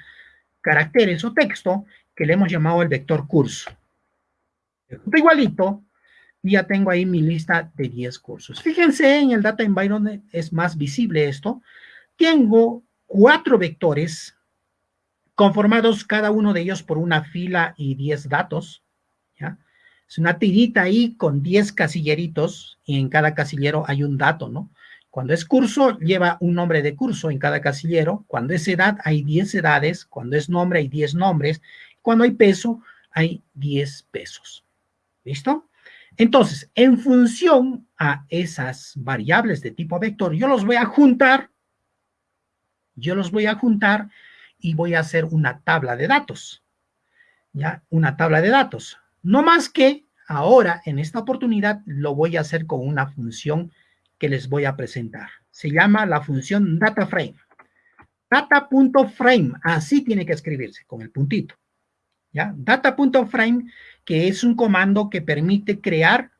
caracteres o texto, que le hemos llamado el vector curso. Igualito, ya tengo ahí mi lista de 10 cursos. Fíjense, en el Data Environment es más visible esto, tengo cuatro vectores conformados cada uno de ellos por una fila y 10 datos. ¿ya? Es una tirita ahí con 10 casilleritos y en cada casillero hay un dato, ¿no? Cuando es curso, lleva un nombre de curso en cada casillero. Cuando es edad, hay 10 edades. Cuando es nombre, hay 10 nombres. Cuando hay peso, hay 10 pesos. ¿Listo? Entonces, en función a esas variables de tipo vector, yo los voy a juntar yo los voy a juntar y voy a hacer una tabla de datos. ¿Ya? Una tabla de datos. No más que ahora, en esta oportunidad, lo voy a hacer con una función que les voy a presentar. Se llama la función DataFrame. Data.frame, así tiene que escribirse, con el puntito. Data.frame, que es un comando que permite crear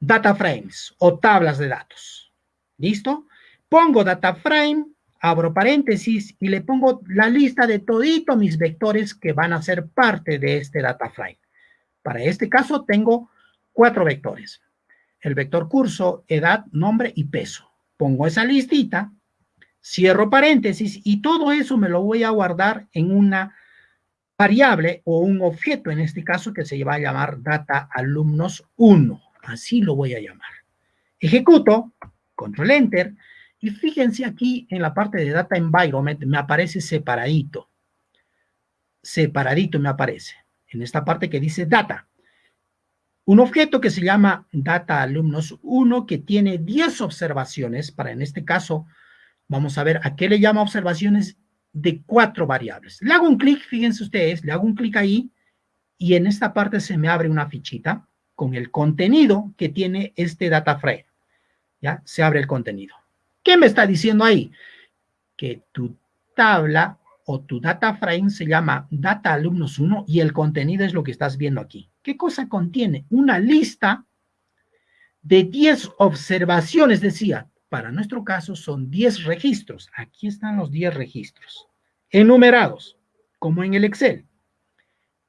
data frames o tablas de datos. ¿Listo? Pongo data frame, abro paréntesis y le pongo la lista de todito mis vectores que van a ser parte de este data frame. Para este caso tengo cuatro vectores. El vector curso, edad, nombre y peso. Pongo esa listita, cierro paréntesis y todo eso me lo voy a guardar en una variable o un objeto, en este caso que se va a llamar data alumnos 1. Así lo voy a llamar. Ejecuto, control enter, y fíjense aquí en la parte de Data Environment me aparece separadito. Separadito me aparece. En esta parte que dice Data. Un objeto que se llama Data Alumnos 1 que tiene 10 observaciones. Para en este caso, vamos a ver a qué le llama observaciones de cuatro variables. Le hago un clic, fíjense ustedes, le hago un clic ahí y en esta parte se me abre una fichita con el contenido que tiene este data frame. ¿Ya? Se abre el contenido. ¿Qué me está diciendo ahí? Que tu tabla o tu data frame se llama data alumnos 1 y el contenido es lo que estás viendo aquí. ¿Qué cosa contiene? Una lista de 10 observaciones, decía. Para nuestro caso son 10 registros. Aquí están los 10 registros. Enumerados, como en el Excel.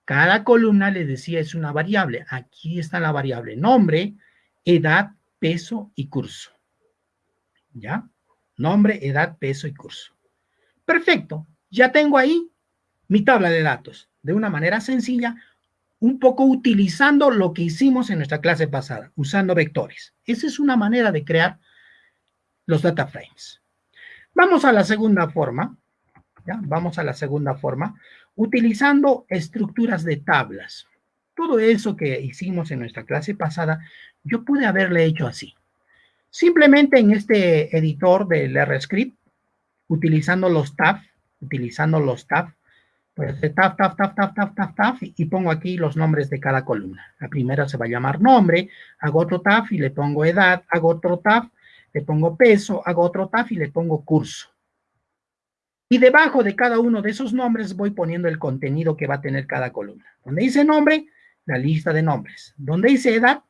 Cada columna, le decía, es una variable. Aquí está la variable nombre, edad, peso y curso. ¿Ya? Nombre, edad, peso y curso. Perfecto. Ya tengo ahí mi tabla de datos de una manera sencilla, un poco utilizando lo que hicimos en nuestra clase pasada, usando vectores. Esa es una manera de crear los data frames. Vamos a la segunda forma. ¿ya? Vamos a la segunda forma, utilizando estructuras de tablas. Todo eso que hicimos en nuestra clase pasada, yo pude haberle hecho así. Simplemente en este editor del RScript, utilizando los tabs, utilizando los tabs, pues tab, tab, tab, tab, tab, tab, tab, y pongo aquí los nombres de cada columna. La primera se va a llamar nombre, hago otro tab y le pongo edad, hago otro tab, le pongo peso, hago otro tab y le pongo curso. Y debajo de cada uno de esos nombres voy poniendo el contenido que va a tener cada columna. Donde dice nombre, la lista de nombres. Donde dice edad,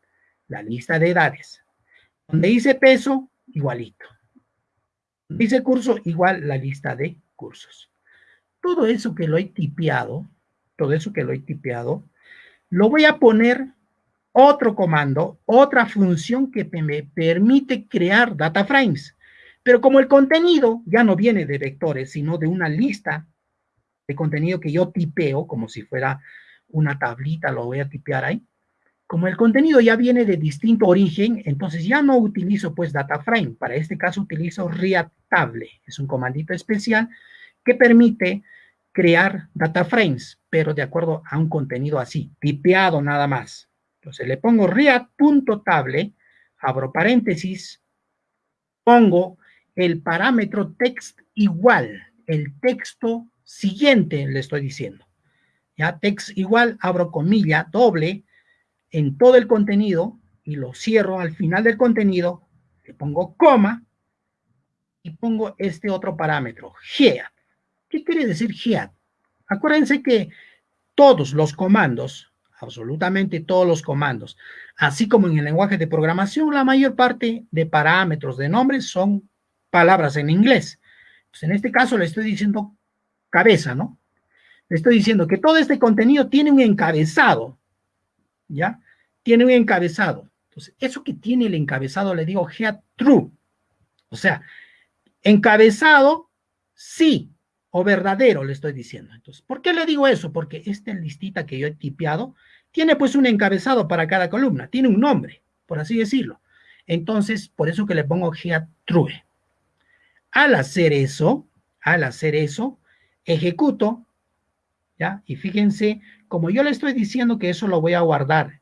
la lista de edades. Donde dice peso, igualito. Dice curso, igual la lista de cursos. Todo eso que lo he tipeado, todo eso que lo he tipeado, lo voy a poner otro comando, otra función que me permite crear data frames. Pero como el contenido ya no viene de vectores, sino de una lista de contenido que yo tipeo, como si fuera una tablita, lo voy a tipear ahí. Como el contenido ya viene de distinto origen, entonces ya no utilizo pues data frame. Para este caso utilizo readtable. Es un comandito especial que permite crear data frames, pero de acuerdo a un contenido así, tipeado nada más. Entonces le pongo read.table, abro paréntesis, pongo el parámetro text igual, el texto siguiente le estoy diciendo. Ya text igual, abro comilla doble en todo el contenido y lo cierro al final del contenido, le pongo coma y pongo este otro parámetro, head. ¿Qué quiere decir head? Acuérdense que todos los comandos, absolutamente todos los comandos, así como en el lenguaje de programación, la mayor parte de parámetros de nombres son palabras en inglés. Pues en este caso le estoy diciendo cabeza, ¿no? Le estoy diciendo que todo este contenido tiene un encabezado, ¿ya? Tiene un encabezado. Entonces, eso que tiene el encabezado le digo head true. O sea, encabezado sí o verdadero le estoy diciendo. Entonces, ¿por qué le digo eso? Porque esta listita que yo he tipeado tiene pues un encabezado para cada columna, tiene un nombre, por así decirlo. Entonces, por eso que le pongo head true. Al hacer eso, al hacer eso, ejecuto, ¿ya? Y fíjense, como yo le estoy diciendo que eso lo voy a guardar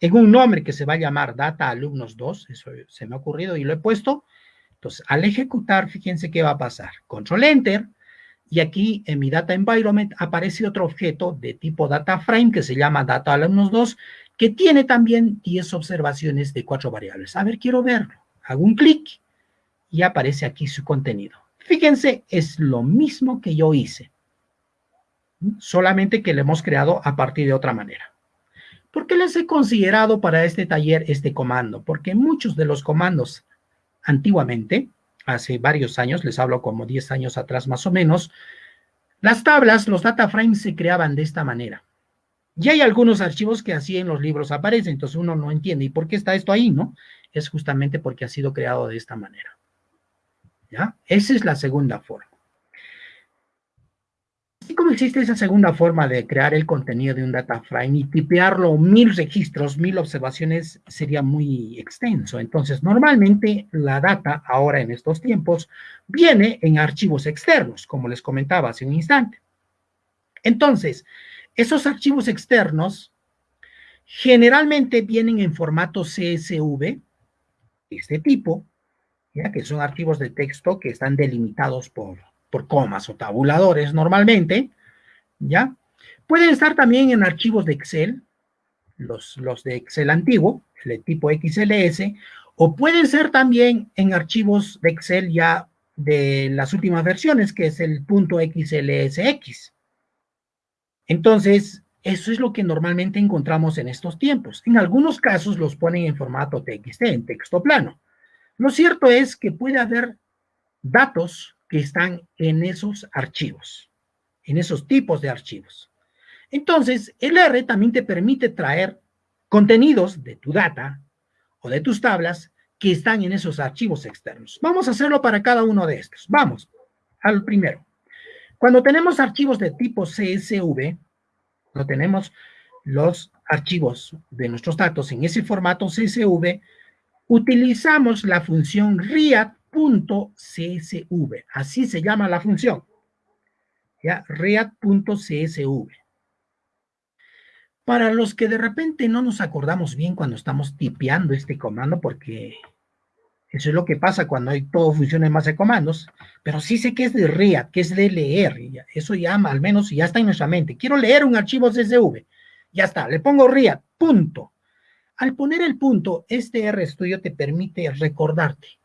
en un nombre que se va a llamar data alumnos 2, eso se me ha ocurrido y lo he puesto, entonces al ejecutar, fíjense qué va a pasar. Control Enter, y aquí en mi Data Environment aparece otro objeto de tipo Data Frame que se llama Data Alumnos 2, que tiene también 10 observaciones de cuatro variables. A ver, quiero verlo. Hago un clic y aparece aquí su contenido. Fíjense, es lo mismo que yo hice, solamente que lo hemos creado a partir de otra manera. ¿Por qué les he considerado para este taller este comando? Porque muchos de los comandos antiguamente, hace varios años, les hablo como 10 años atrás más o menos, las tablas, los data frames se creaban de esta manera. Y hay algunos archivos que así en los libros aparecen, entonces uno no entiende, ¿y por qué está esto ahí, no? Es justamente porque ha sido creado de esta manera. ¿Ya? Esa es la segunda forma. Así como existe esa segunda forma de crear el contenido de un data frame y tipearlo mil registros, mil observaciones, sería muy extenso. Entonces, normalmente la data, ahora en estos tiempos, viene en archivos externos, como les comentaba hace un instante. Entonces, esos archivos externos generalmente vienen en formato CSV, este tipo, que son archivos de texto que están delimitados por, por comas o tabuladores normalmente, ¿ya? Pueden estar también en archivos de Excel, los, los de Excel antiguo, el tipo XLS, o pueden ser también en archivos de Excel ya de las últimas versiones, que es el punto XLSX. Entonces, eso es lo que normalmente encontramos en estos tiempos. En algunos casos los ponen en formato TXT, en texto plano. Lo cierto es que puede haber datos que están en esos archivos, en esos tipos de archivos. Entonces, el R también te permite traer contenidos de tu data o de tus tablas que están en esos archivos externos. Vamos a hacerlo para cada uno de estos. Vamos al primero. Cuando tenemos archivos de tipo CSV, cuando tenemos los archivos de nuestros datos en ese formato CSV, utilizamos la función read.csv. Así se llama la función. ¿Ya? read.csv. Para los que de repente no nos acordamos bien cuando estamos tipeando este comando, porque eso es lo que pasa cuando hay todo funciona en base de comandos, pero sí sé que es de read, que es de leer, eso ya al menos ya está en nuestra mente. Quiero leer un archivo CSV, ya está, le pongo read, punto. Al poner el punto, este RStudio te permite recordarte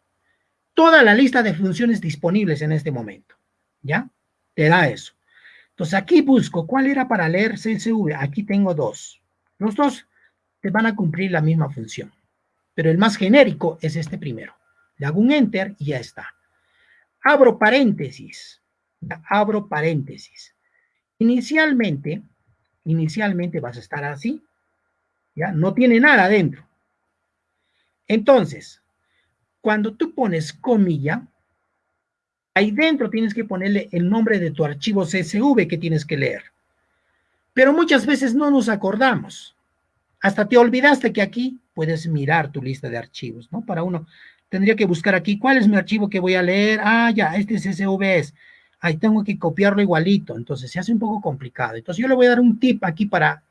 toda la lista de funciones disponibles en este momento, ¿ya? Te da eso. Entonces aquí busco cuál era para leer CSV. Aquí tengo dos. Los dos te van a cumplir la misma función, pero el más genérico es este primero. Le hago un enter y ya está. Abro paréntesis. Abro paréntesis. Inicialmente, inicialmente vas a estar así, ¿ya? No tiene nada adentro. Entonces, cuando tú pones comilla, ahí dentro tienes que ponerle el nombre de tu archivo CSV que tienes que leer. Pero muchas veces no nos acordamos. Hasta te olvidaste que aquí puedes mirar tu lista de archivos, ¿no? Para uno, tendría que buscar aquí, ¿cuál es mi archivo que voy a leer? Ah, ya, este CSV es. Ahí tengo que copiarlo igualito, entonces se hace un poco complicado. Entonces yo le voy a dar un tip aquí para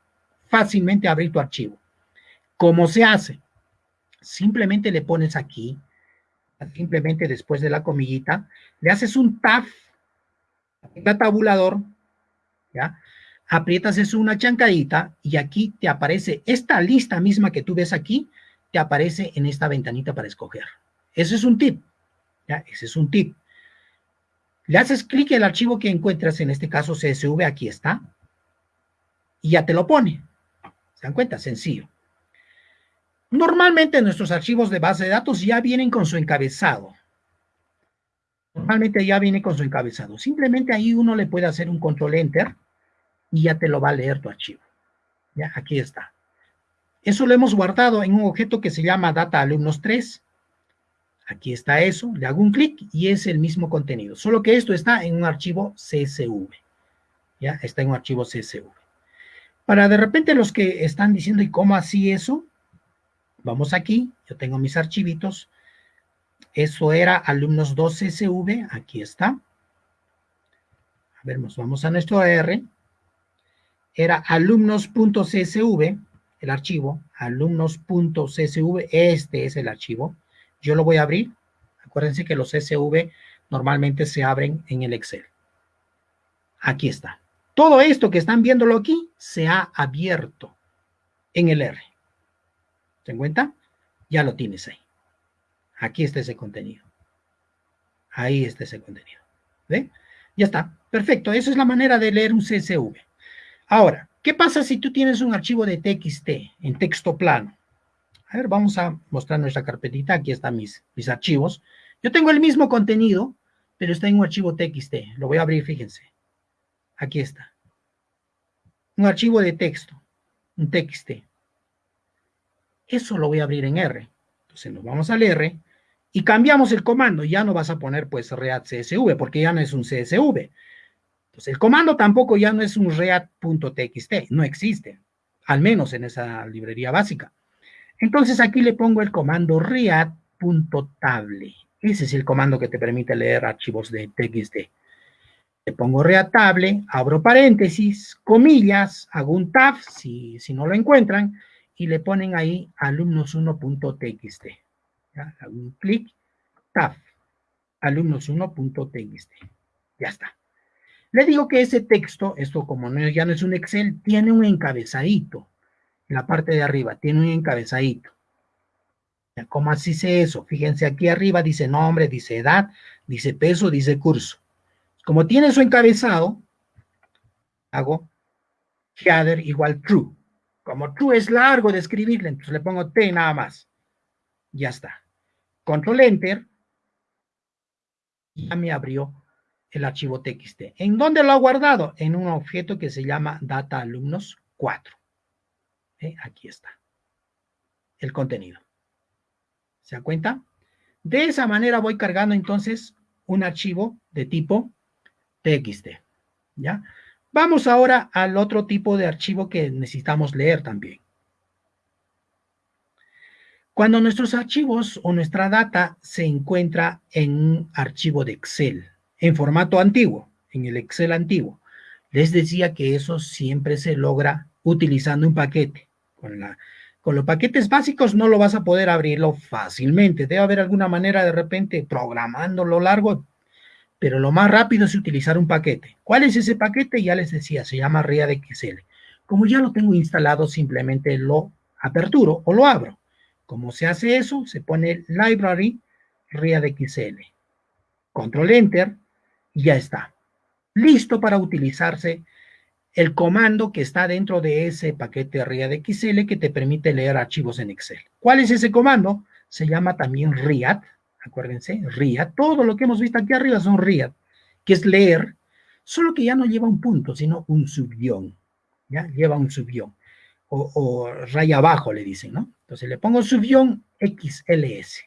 fácilmente abrir tu archivo. ¿Cómo se hace? Simplemente le pones aquí, simplemente después de la comillita, le haces un tab, el tabulador, ¿ya? Aprietas eso una chancadita y aquí te aparece esta lista misma que tú ves aquí, te aparece en esta ventanita para escoger. Ese es un tip, ¿ya? Ese es un tip. Le haces clic el archivo que encuentras, en este caso CSV, aquí está, y ya te lo pone. ¿Se dan cuenta? Sencillo. Normalmente nuestros archivos de base de datos ya vienen con su encabezado. Normalmente ya viene con su encabezado. Simplemente ahí uno le puede hacer un control enter y ya te lo va a leer tu archivo. Ya, aquí está. Eso lo hemos guardado en un objeto que se llama data alumnos 3. Aquí está eso, le hago un clic y es el mismo contenido, solo que esto está en un archivo CSV. Ya, está en un archivo CSV. Para de repente los que están diciendo, ¿y cómo así eso? Vamos aquí, yo tengo mis archivitos. Eso era alumnos 2 CSV, aquí está. A ver, nos vamos a nuestro AR. Era alumnos.csv, el archivo, alumnos.csv, este es el archivo. Yo lo voy a abrir. Acuérdense que los CSV normalmente se abren en el Excel. Aquí está. Todo esto que están viéndolo aquí se ha abierto en el R. ¿Se cuenta? Ya lo tienes ahí. Aquí está ese contenido. Ahí está ese contenido. ¿Ve? Ya está. Perfecto. Esa es la manera de leer un CSV. Ahora, ¿qué pasa si tú tienes un archivo de TXT en texto plano? A ver, vamos a mostrar nuestra carpetita. Aquí están mis, mis archivos. Yo tengo el mismo contenido, pero está en un archivo TXT. Lo voy a abrir, fíjense. Aquí está. Un archivo de texto, un TXT. Eso lo voy a abrir en R. Entonces nos vamos al R y cambiamos el comando. Ya no vas a poner pues read csv porque ya no es un csv. Entonces el comando tampoco ya no es un read.txt, no existe, al menos en esa librería básica. Entonces aquí le pongo el comando read.table. Ese es el comando que te permite leer archivos de txt. Le pongo readtable, abro paréntesis, comillas, hago un tab si, si no lo encuentran, y le ponen ahí alumnos1.txt. Hago un clic, tab, alumnos1.txt. Ya está. Le digo que ese texto, esto como no, ya no es un Excel, tiene un encabezadito. En la parte de arriba, tiene un encabezadito. ¿Cómo así sé eso? Fíjense aquí arriba dice nombre, dice edad, dice peso, dice curso. Como tiene su encabezado, hago header igual true. Como true es largo de escribirle, entonces le pongo T nada más. Ya está. Control Enter. Ya me abrió el archivo TXT. ¿En dónde lo ha guardado? En un objeto que se llama Data Alumnos 4. ¿Eh? Aquí está. El contenido. ¿Se da cuenta? De esa manera voy cargando entonces un archivo de tipo TXT. ¿Ya? Vamos ahora al otro tipo de archivo que necesitamos leer también. Cuando nuestros archivos o nuestra data se encuentra en un archivo de Excel, en formato antiguo, en el Excel antiguo, les decía que eso siempre se logra utilizando un paquete. Con, con los paquetes básicos no lo vas a poder abrirlo fácilmente. Debe haber alguna manera de repente programándolo largo pero lo más rápido es utilizar un paquete. ¿Cuál es ese paquete? Ya les decía, se llama RiaDXL. Como ya lo tengo instalado, simplemente lo aperturo o lo abro. ¿Cómo se hace eso? Se pone Library RiaDXL. Control Enter y ya está. Listo para utilizarse el comando que está dentro de ese paquete RiaDXL que te permite leer archivos en Excel. ¿Cuál es ese comando? Se llama también RIAD acuérdense, RIA, todo lo que hemos visto aquí arriba son RIA, que es leer, solo que ya no lleva un punto, sino un subguión, ¿ya? Lleva un subguión, o, o, raya abajo le dicen, ¿no? Entonces le pongo subguión XLS,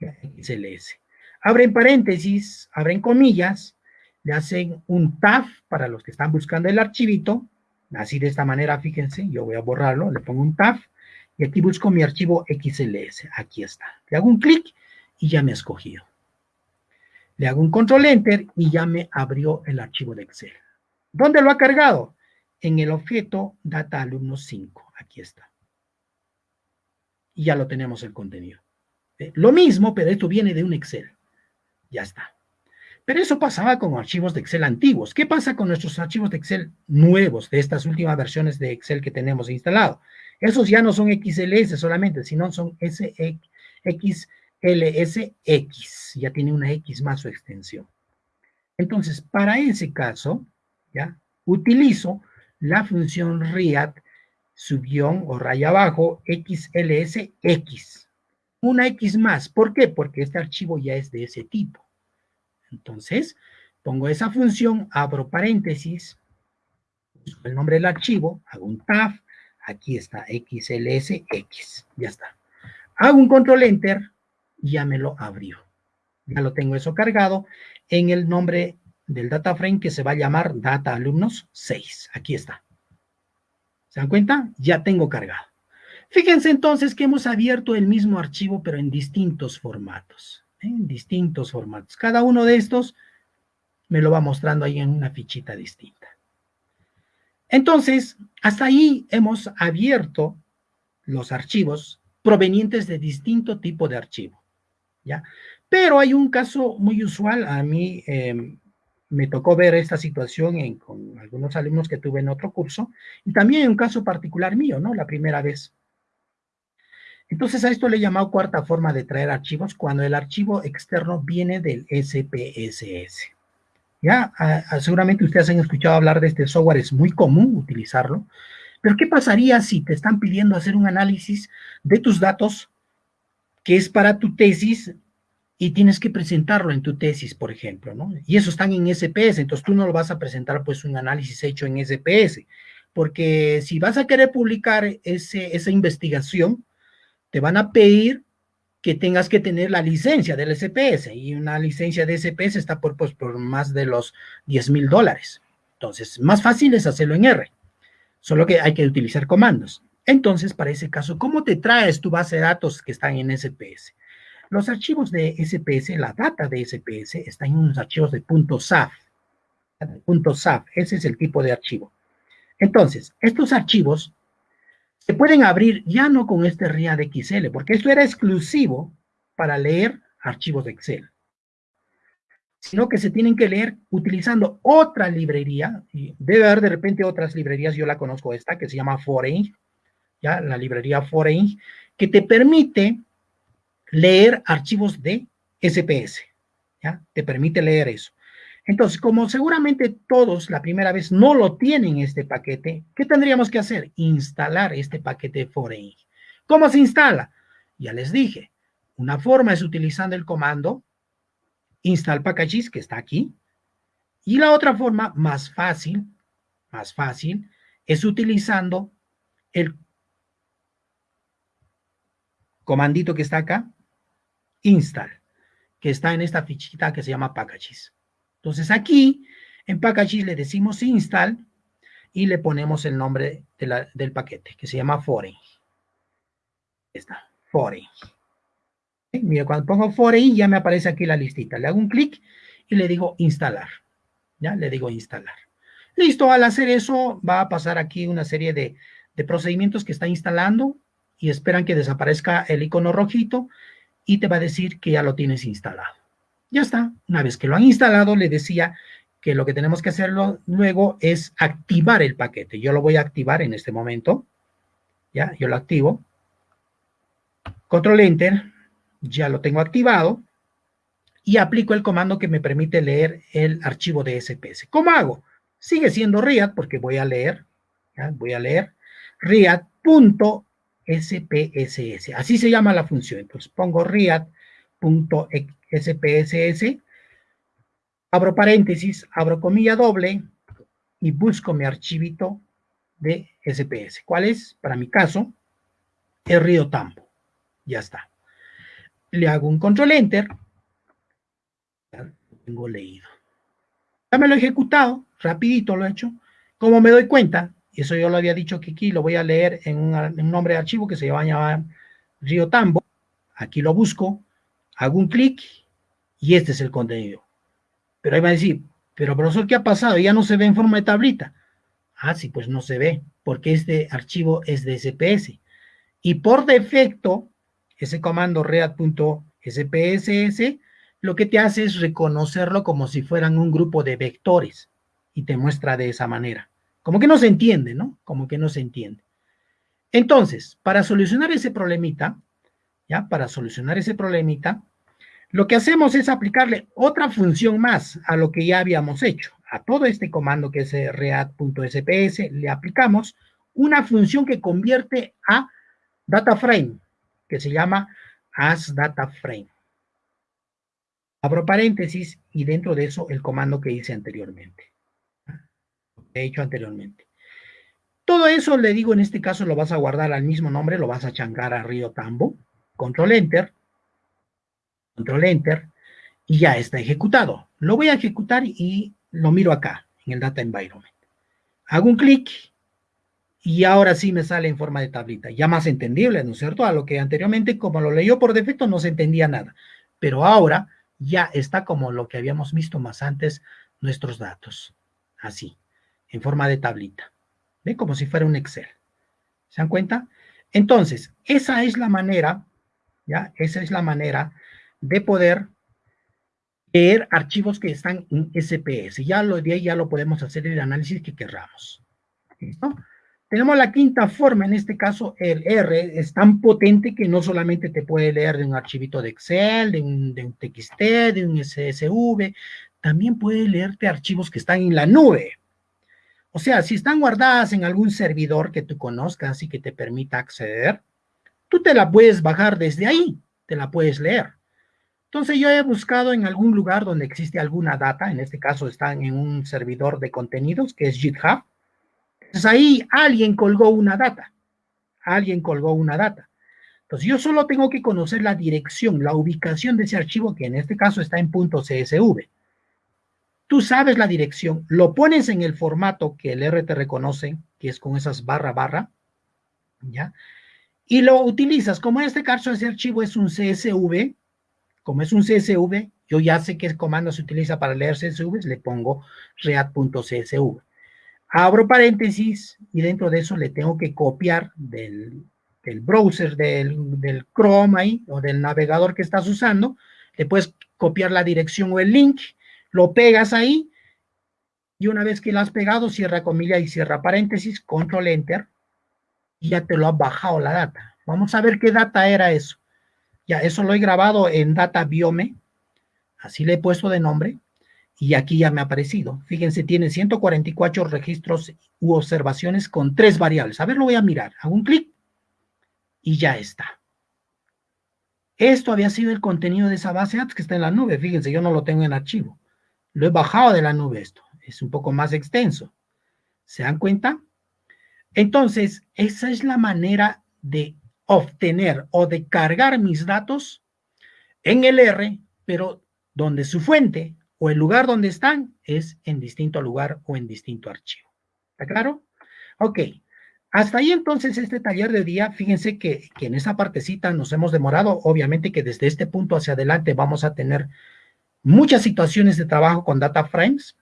¿ya? XLS. Abren paréntesis, abren comillas, le hacen un tab para los que están buscando el archivito, así de esta manera, fíjense, yo voy a borrarlo, le pongo un tab, y aquí busco mi archivo XLS, aquí está. Le hago un clic y ya me ha escogido. Le hago un control enter y ya me abrió el archivo de Excel. ¿Dónde lo ha cargado? En el objeto data alumnos 5, aquí está. Y ya lo tenemos el contenido. ¿Eh? Lo mismo, pero esto viene de un Excel. Ya está. Pero eso pasaba con archivos de Excel antiguos. ¿Qué pasa con nuestros archivos de Excel nuevos, de estas últimas versiones de Excel que tenemos instalado? Esos ya no son XLS solamente, sino son SXLSX. Ya tiene una X más su extensión. Entonces, para ese caso, ¿ya? Utilizo la función read subguión o raya abajo XLSX. Una X más. ¿Por qué? Porque este archivo ya es de ese tipo. Entonces, pongo esa función, abro paréntesis, el nombre del archivo, hago un tab, aquí está, XLSX, ya está. Hago un control enter, ya me lo abrió. Ya lo tengo eso cargado en el nombre del data frame que se va a llamar data alumnos 6. Aquí está. ¿Se dan cuenta? Ya tengo cargado. Fíjense entonces que hemos abierto el mismo archivo, pero en distintos formatos. ¿eh? En distintos formatos. Cada uno de estos me lo va mostrando ahí en una fichita distinta. Entonces, hasta ahí hemos abierto los archivos provenientes de distinto tipo de archivo. Pero hay un caso muy usual, a mí eh, me tocó ver esta situación en, con algunos alumnos que tuve en otro curso, y también un caso particular mío, ¿no? La primera vez. Entonces a esto le he llamado cuarta forma de traer archivos cuando el archivo externo viene del SPSS. Ya, seguramente ustedes han escuchado hablar de este software, es muy común utilizarlo, pero ¿qué pasaría si te están pidiendo hacer un análisis de tus datos que es para tu tesis y tienes que presentarlo en tu tesis, por ejemplo, ¿no? Y eso están en SPS, entonces tú no lo vas a presentar pues un análisis hecho en SPS, porque si vas a querer publicar ese, esa investigación, te van a pedir que tengas que tener la licencia del SPS y una licencia de SPS está por, pues, por más de los 10 mil dólares. Entonces, más fácil es hacerlo en R, solo que hay que utilizar comandos. Entonces, para ese caso, ¿cómo te traes tu base de datos que están en SPS? Los archivos de SPS, la data de SPS, está en unos archivos de .saf. .saf, ese es el tipo de archivo. Entonces, estos archivos se pueden abrir ya no con este RIAD-XL, porque esto era exclusivo para leer archivos de Excel, sino que se tienen que leer utilizando otra librería, debe haber de repente otras librerías, yo la conozco esta, que se llama Foreign, la librería Foreign, que te permite leer archivos de SPS, ya, te permite leer eso. Entonces, como seguramente todos la primera vez no lo tienen este paquete, ¿qué tendríamos que hacer? Instalar este paquete Foreign. ¿Cómo se instala? Ya les dije, una forma es utilizando el comando install packages, que está aquí, y la otra forma, más fácil, más fácil, es utilizando el comandito que está acá, install, que está en esta fichita que se llama packages. Entonces aquí en Packages le decimos install y le ponemos el nombre del paquete que se llama foreign. Está, foreign. Mira, cuando pongo foreign ya me aparece aquí la listita. Le hago un clic y le digo instalar. Ya, le digo instalar. Listo, al hacer eso va a pasar aquí una serie de, de procedimientos que está instalando y esperan que desaparezca el icono rojito y te va a decir que ya lo tienes instalado. Ya está. Una vez que lo han instalado, le decía que lo que tenemos que hacerlo luego es activar el paquete. Yo lo voy a activar en este momento. Ya, yo lo activo. Control Enter. Ya lo tengo activado. Y aplico el comando que me permite leer el archivo de SPS. ¿Cómo hago? Sigue siendo RIAD porque voy a leer. Voy a leer riad.spss. Así se llama la función. Entonces pongo riad.xspss SPSS, abro paréntesis, abro comilla doble y busco mi archivito de SPS. ¿Cuál es? Para mi caso, el Río Tambo. Ya está. Le hago un control enter. Ya tengo leído. Ya me lo he ejecutado, rapidito lo he hecho. Como me doy cuenta, eso yo lo había dicho aquí lo voy a leer en un, nombre de archivo que se va a llamar Río Tambo. Aquí lo busco, hago un clic y este es el contenido. Pero ahí va a decir, pero profesor, ¿qué ha pasado? Ya no se ve en forma de tablita. Ah, sí, pues no se ve, porque este archivo es de SPS. Y por defecto, ese comando read.spss lo que te hace es reconocerlo como si fueran un grupo de vectores y te muestra de esa manera. Como que no se entiende, ¿no? Como que no se entiende. Entonces, para solucionar ese problemita, ¿ya? Para solucionar ese problemita, lo que hacemos es aplicarle otra función más a lo que ya habíamos hecho. A todo este comando que es react.sps le aplicamos una función que convierte a DataFrame, que se llama asDataFrame. Abro paréntesis y dentro de eso el comando que hice anteriormente. He hecho anteriormente. Todo eso, le digo, en este caso lo vas a guardar al mismo nombre, lo vas a changar a Río Tambo, control enter, control enter, y ya está ejecutado. Lo voy a ejecutar y lo miro acá, en el Data Environment. Hago un clic y ahora sí me sale en forma de tablita, ya más entendible, ¿no es cierto? A lo que anteriormente, como lo leyó por defecto, no se entendía nada. Pero ahora ya está como lo que habíamos visto más antes, nuestros datos. Así, en forma de tablita. ¿Ve? Como si fuera un Excel. ¿Se dan cuenta? Entonces, esa es la manera, ¿ya? Esa es la manera de poder leer archivos que están en SPS. Ya lo de ahí ya lo podemos hacer el análisis que querramos. Tenemos la quinta forma, en este caso el R es tan potente que no solamente te puede leer de un archivito de Excel, de un, de un TXT, de un SSV, también puede leerte archivos que están en la nube. O sea, si están guardadas en algún servidor que tú conozcas y que te permita acceder, tú te la puedes bajar desde ahí, te la puedes leer. Entonces yo he buscado en algún lugar donde existe alguna data, en este caso están en un servidor de contenidos que es GitHub. Entonces ahí alguien colgó una data, alguien colgó una data. Entonces yo solo tengo que conocer la dirección, la ubicación de ese archivo que en este caso está en .csv. Tú sabes la dirección, lo pones en el formato que el R te reconoce, que es con esas barra barra, ¿ya? Y lo utilizas, como en este caso ese archivo es un CSV, como es un CSV, yo ya sé qué comando se utiliza para leer CSV, le pongo react.csv. Abro paréntesis y dentro de eso le tengo que copiar del, browser, del, del, Chrome ahí, o del navegador que estás usando, le puedes copiar la dirección o el link, lo pegas ahí, y una vez que lo has pegado, cierra comilla y cierra paréntesis, control enter, y ya te lo ha bajado la data. Vamos a ver qué data era eso. Ya, eso lo he grabado en Data Biome, así le he puesto de nombre, y aquí ya me ha aparecido. Fíjense, tiene 144 registros u observaciones con tres variables. A ver, lo voy a mirar. Hago un clic y ya está. Esto había sido el contenido de esa base de datos que está en la nube. Fíjense, yo no lo tengo en archivo. Lo he bajado de la nube esto. Es un poco más extenso. ¿Se dan cuenta? Entonces, esa es la manera de obtener o de cargar mis datos en el R, pero donde su fuente o el lugar donde están es en distinto lugar o en distinto archivo. ¿Está claro? Ok. Hasta ahí entonces este taller de día, fíjense que, que en esa partecita nos hemos demorado, obviamente que desde este punto hacia adelante vamos a tener muchas situaciones de trabajo con data frames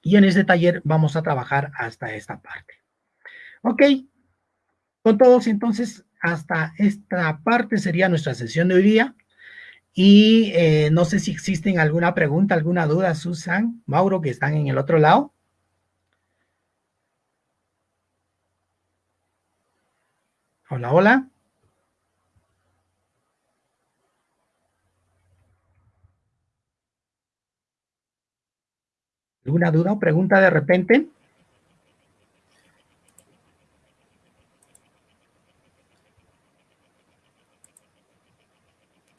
y en este taller vamos a trabajar hasta esta parte. Ok, con todos entonces hasta esta parte sería nuestra sesión de hoy día. Y eh, no sé si existen alguna pregunta, alguna duda, Susan, Mauro, que están en el otro lado. Hola, hola. ¿Alguna duda o pregunta de repente?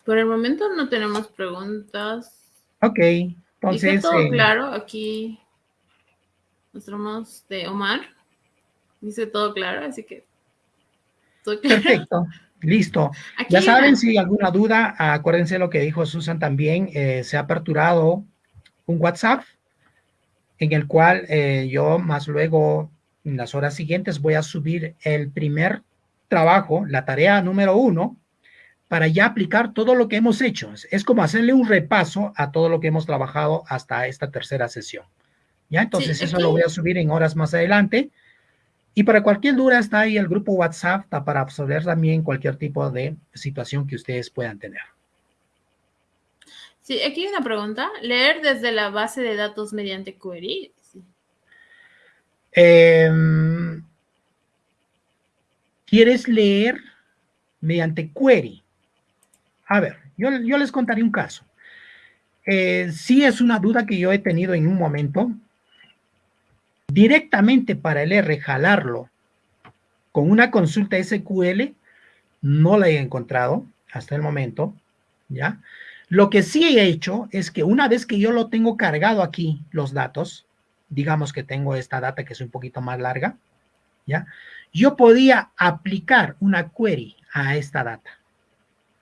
Por el momento no tenemos preguntas. Ok, entonces... todo eh, claro, aquí mostramos de Omar. Dice todo claro, así que. Perfecto. Listo. [laughs] ya saben, si alguna duda, acuérdense lo que dijo Susan también, eh, se ha aperturado un WhatsApp en el cual eh, yo más luego, en las horas siguientes, voy a subir el primer trabajo, la tarea número uno, para ya aplicar todo lo que hemos hecho. Es como hacerle un repaso a todo lo que hemos trabajado hasta esta tercera sesión. ¿Ya? Entonces eso lo voy a subir en horas más adelante. Y para cualquier duda está ahí el grupo WhatsApp para absorber también cualquier tipo de situación que ustedes puedan tener. Sí, aquí hay una pregunta. ¿Leer desde la base de datos mediante query? Em, ¿Quieres leer mediante query? A ver, yo, les contaré un caso. Eh, sí es una duda que yo he tenido en un momento. Directamente para el R jalarlo con una consulta SQL, no la he encontrado hasta el momento, ¿ya? Lo que sí he hecho es que una vez que yo lo tengo cargado aquí, los datos, digamos que tengo esta data que es un poquito más larga, ¿ya? Yo podía aplicar una query a esta data.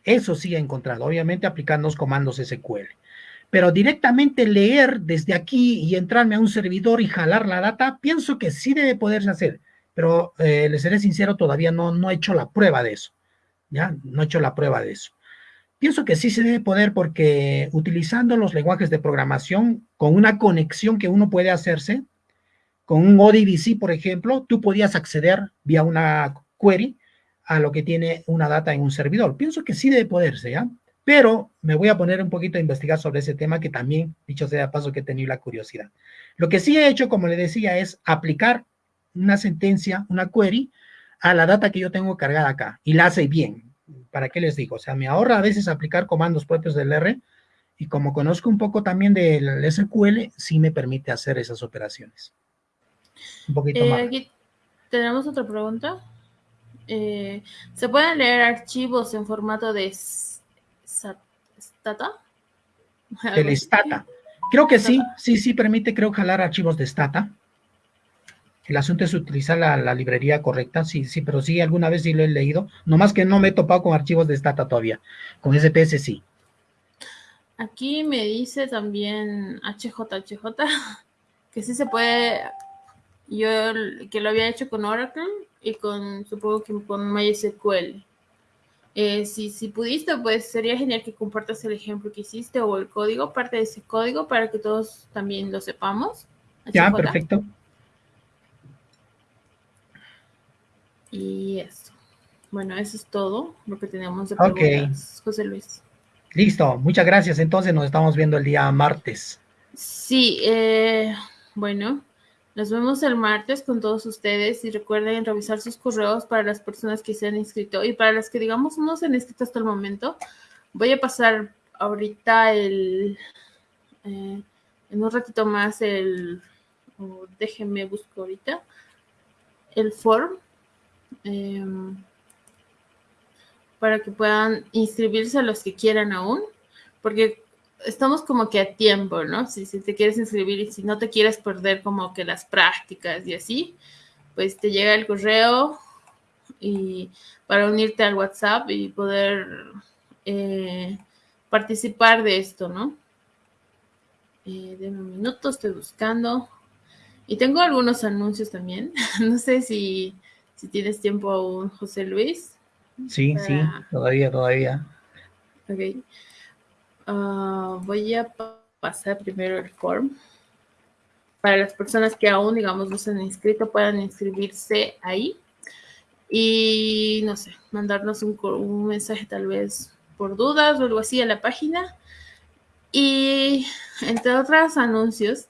Eso sí he encontrado, obviamente aplicando los comandos SQL. Pero directamente leer desde aquí y entrarme a un servidor y jalar la data, pienso que sí debe poderse hacer. Pero eh, les seré sincero, todavía no, no he hecho la prueba de eso. ¿Ya? No he hecho la prueba de eso. Pienso que sí se debe poder porque utilizando los lenguajes de programación con una conexión que uno puede hacerse, con un ODBC, por ejemplo, tú podías acceder vía una query a lo que tiene una data en un servidor. Pienso que sí debe poderse, ¿ya? Pero me voy a poner un poquito a investigar sobre ese tema que también, dicho sea de paso, que he tenido la curiosidad. Lo que sí he hecho, como le decía, es aplicar una sentencia, una query, a la data que yo tengo cargada acá y la hace bien. ¿Para qué les digo? O sea, me ahorra a veces aplicar comandos propios del R y como conozco un poco también del SQL, sí me permite hacer esas operaciones. Un poquito eh, más. Aquí tenemos otra pregunta. Eh, ¿Se pueden leer archivos en formato de Stata? [laughs] El Stata. Creo que sí, sí, sí permite, creo, jalar archivos de Stata. El asunto es utilizar la, librería correcta, sí, sí, pero sí, alguna vez sí lo he leído, nomás que no me he topado con archivos de Stata todavía, con SPS sí. Aquí me dice también HJHJ [laughs] que sí se puede, yo que lo había hecho con Oracle y con, supongo que con MySQL. Eh, si, si pudiste, pues sería genial que compartas el ejemplo que hiciste o el código, parte de ese código, para que todos también lo sepamos. Ya, perfecto. Y eso. Bueno, eso es todo lo que tenemos de preguntas, José Luis. Listo, muchas gracias. Entonces nos estamos viendo el día martes. Sí, eh, bueno, nos vemos el martes con todos ustedes y recuerden revisar sus correos para las personas que se han inscrito y para las que digamos no se han inscrito hasta el momento. Voy a pasar ahorita el, eh, en un ratito más el, déjenme busco ahorita, el form Em, para que puedan inscribirse los que quieran aún, porque estamos como que a tiempo, ¿no? Si, te quieres inscribir y si no te quieres perder como que las prácticas y así, pues te llega el correo y para unirte al WhatsApp y poder eh, participar de esto, ¿no? Eh, de un minuto, estoy buscando. Y tengo algunos anuncios también. [laughs] no sé si si tienes tiempo aún, José Luis. Sí, sí, todavía, todavía. Ok. Ah, voy a pasar primero el form. Para las personas que aún, digamos, no se han inscrito, puedan inscribirse ahí. Y, no sé, mandarnos un, un mensaje tal vez por dudas o algo así a la página. Y entre otros anuncios,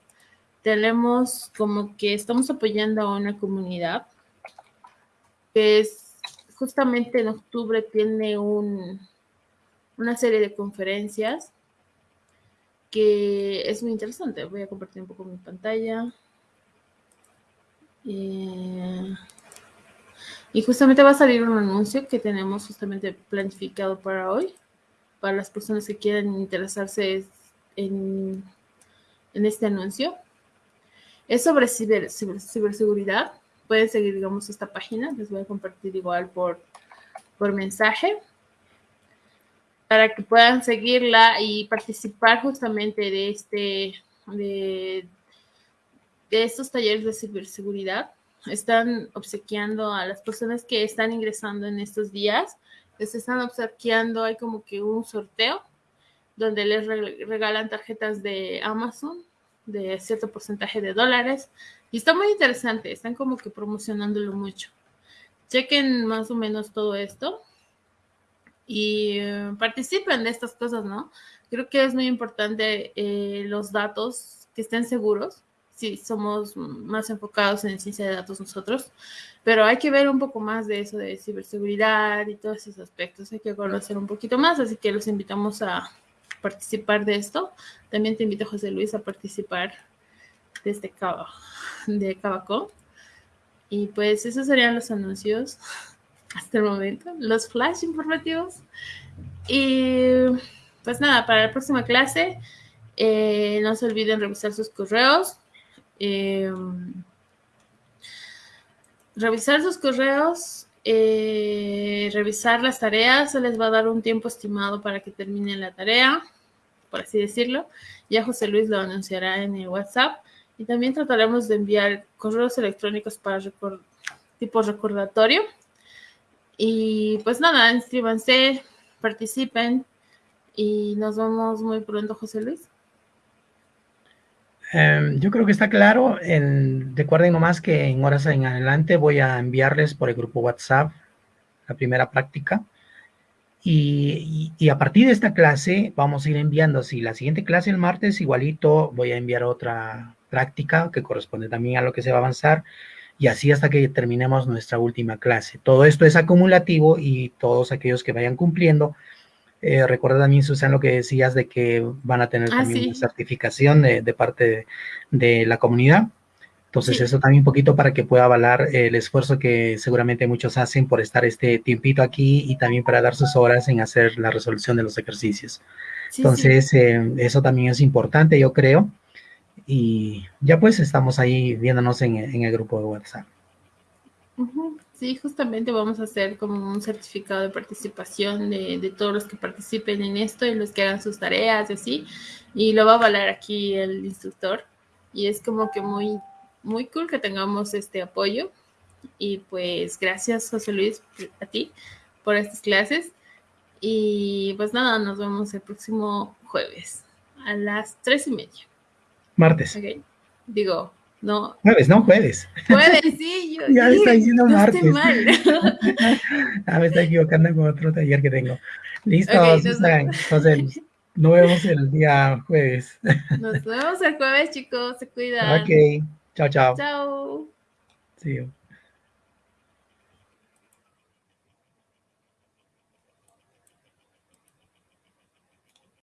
tenemos como que estamos apoyando a una comunidad que es justamente en octubre tiene un, una serie de conferencias que es muy interesante. Voy a compartir un poco mi pantalla. Eh, y justamente va a salir un anuncio que tenemos justamente planificado para hoy, para las personas que quieran interesarse en, en este anuncio. Es sobre ciber, ciberseguridad pueden seguir, digamos, esta página. Les voy a compartir igual por, por mensaje para que puedan seguirla y participar justamente de este de, de estos talleres de ciberseguridad. Están obsequiando a las personas que están ingresando en estos días, les están obsequiando, hay como que un sorteo donde les regalan tarjetas de Amazon de cierto porcentaje de dólares. Y está muy interesante, están como que promocionándolo mucho. Chequen más o menos todo esto y eh, participen de estas cosas, ¿no? Creo que es muy importante eh, los datos que estén seguros. Sí, somos más enfocados en ciencia de datos nosotros, pero hay que ver un poco más de eso de ciberseguridad y todos esos aspectos. Hay que conocer un poquito más, así que los invitamos a participar de esto. También te invito, José Luis, a participar de este de Cabacó. Y pues esos serían los anuncios hasta el momento, los flash informativos. Y pues nada, para la próxima clase, eh, no se olviden revisar sus correos. Eh, revisar sus correos, eh, revisar las tareas, se les va a dar un tiempo estimado para que terminen la tarea, por así decirlo. Ya José Luis lo anunciará en el WhatsApp. Y también trataremos de enviar correos electrónicos para tipo recordatorio y pues nada, inscríbanse, participen y nos vemos muy pronto, José Luis. Em, yo creo que está claro. recuerden nomás que en horas en adelante voy a enviarles por el grupo WhatsApp la primera práctica. Y, y, a partir de esta clase vamos a ir enviando, si la siguiente clase el martes, igualito voy a enviar otra práctica que corresponde también a lo que se va a avanzar y así hasta que terminemos nuestra última clase. Todo esto es acumulativo y todos aquellos que vayan cumpliendo, eh, recuerda también, Susan, lo que decías de que van a tener ah, también una certificación de, parte de, la comunidad. Entonces, eso también un poquito para que pueda avalar el esfuerzo que seguramente muchos hacen por estar este tiempito aquí y también para dar sus horas en hacer la resolución de los ejercicios. Entonces, eh, eso también es importante, yo creo y ya pues estamos ahí viéndonos en, el grupo de WhatsApp. Sí, justamente vamos a hacer como un certificado de participación de, todos los que participen en esto y los que hagan sus tareas y así. Y lo va a avalar aquí el instructor. Y es como que muy, muy cool que tengamos este apoyo. Y pues gracias, José Luis, a ti por estas clases. Y pues nada, nos vemos el próximo jueves a las tres y media. Martes. Digo, no. Jueves, no, jueves. Jueves, [laughs] sí, yo. ya me está diciendo martes. mal. [laughs] ah, me está equivocando con otro taller que tengo. Listo, Entonces, nos vemos el día jueves. [laughs] Nos vemos el jueves, chicos. Se cuidan. Ok. Chao, chao. Chao. See you.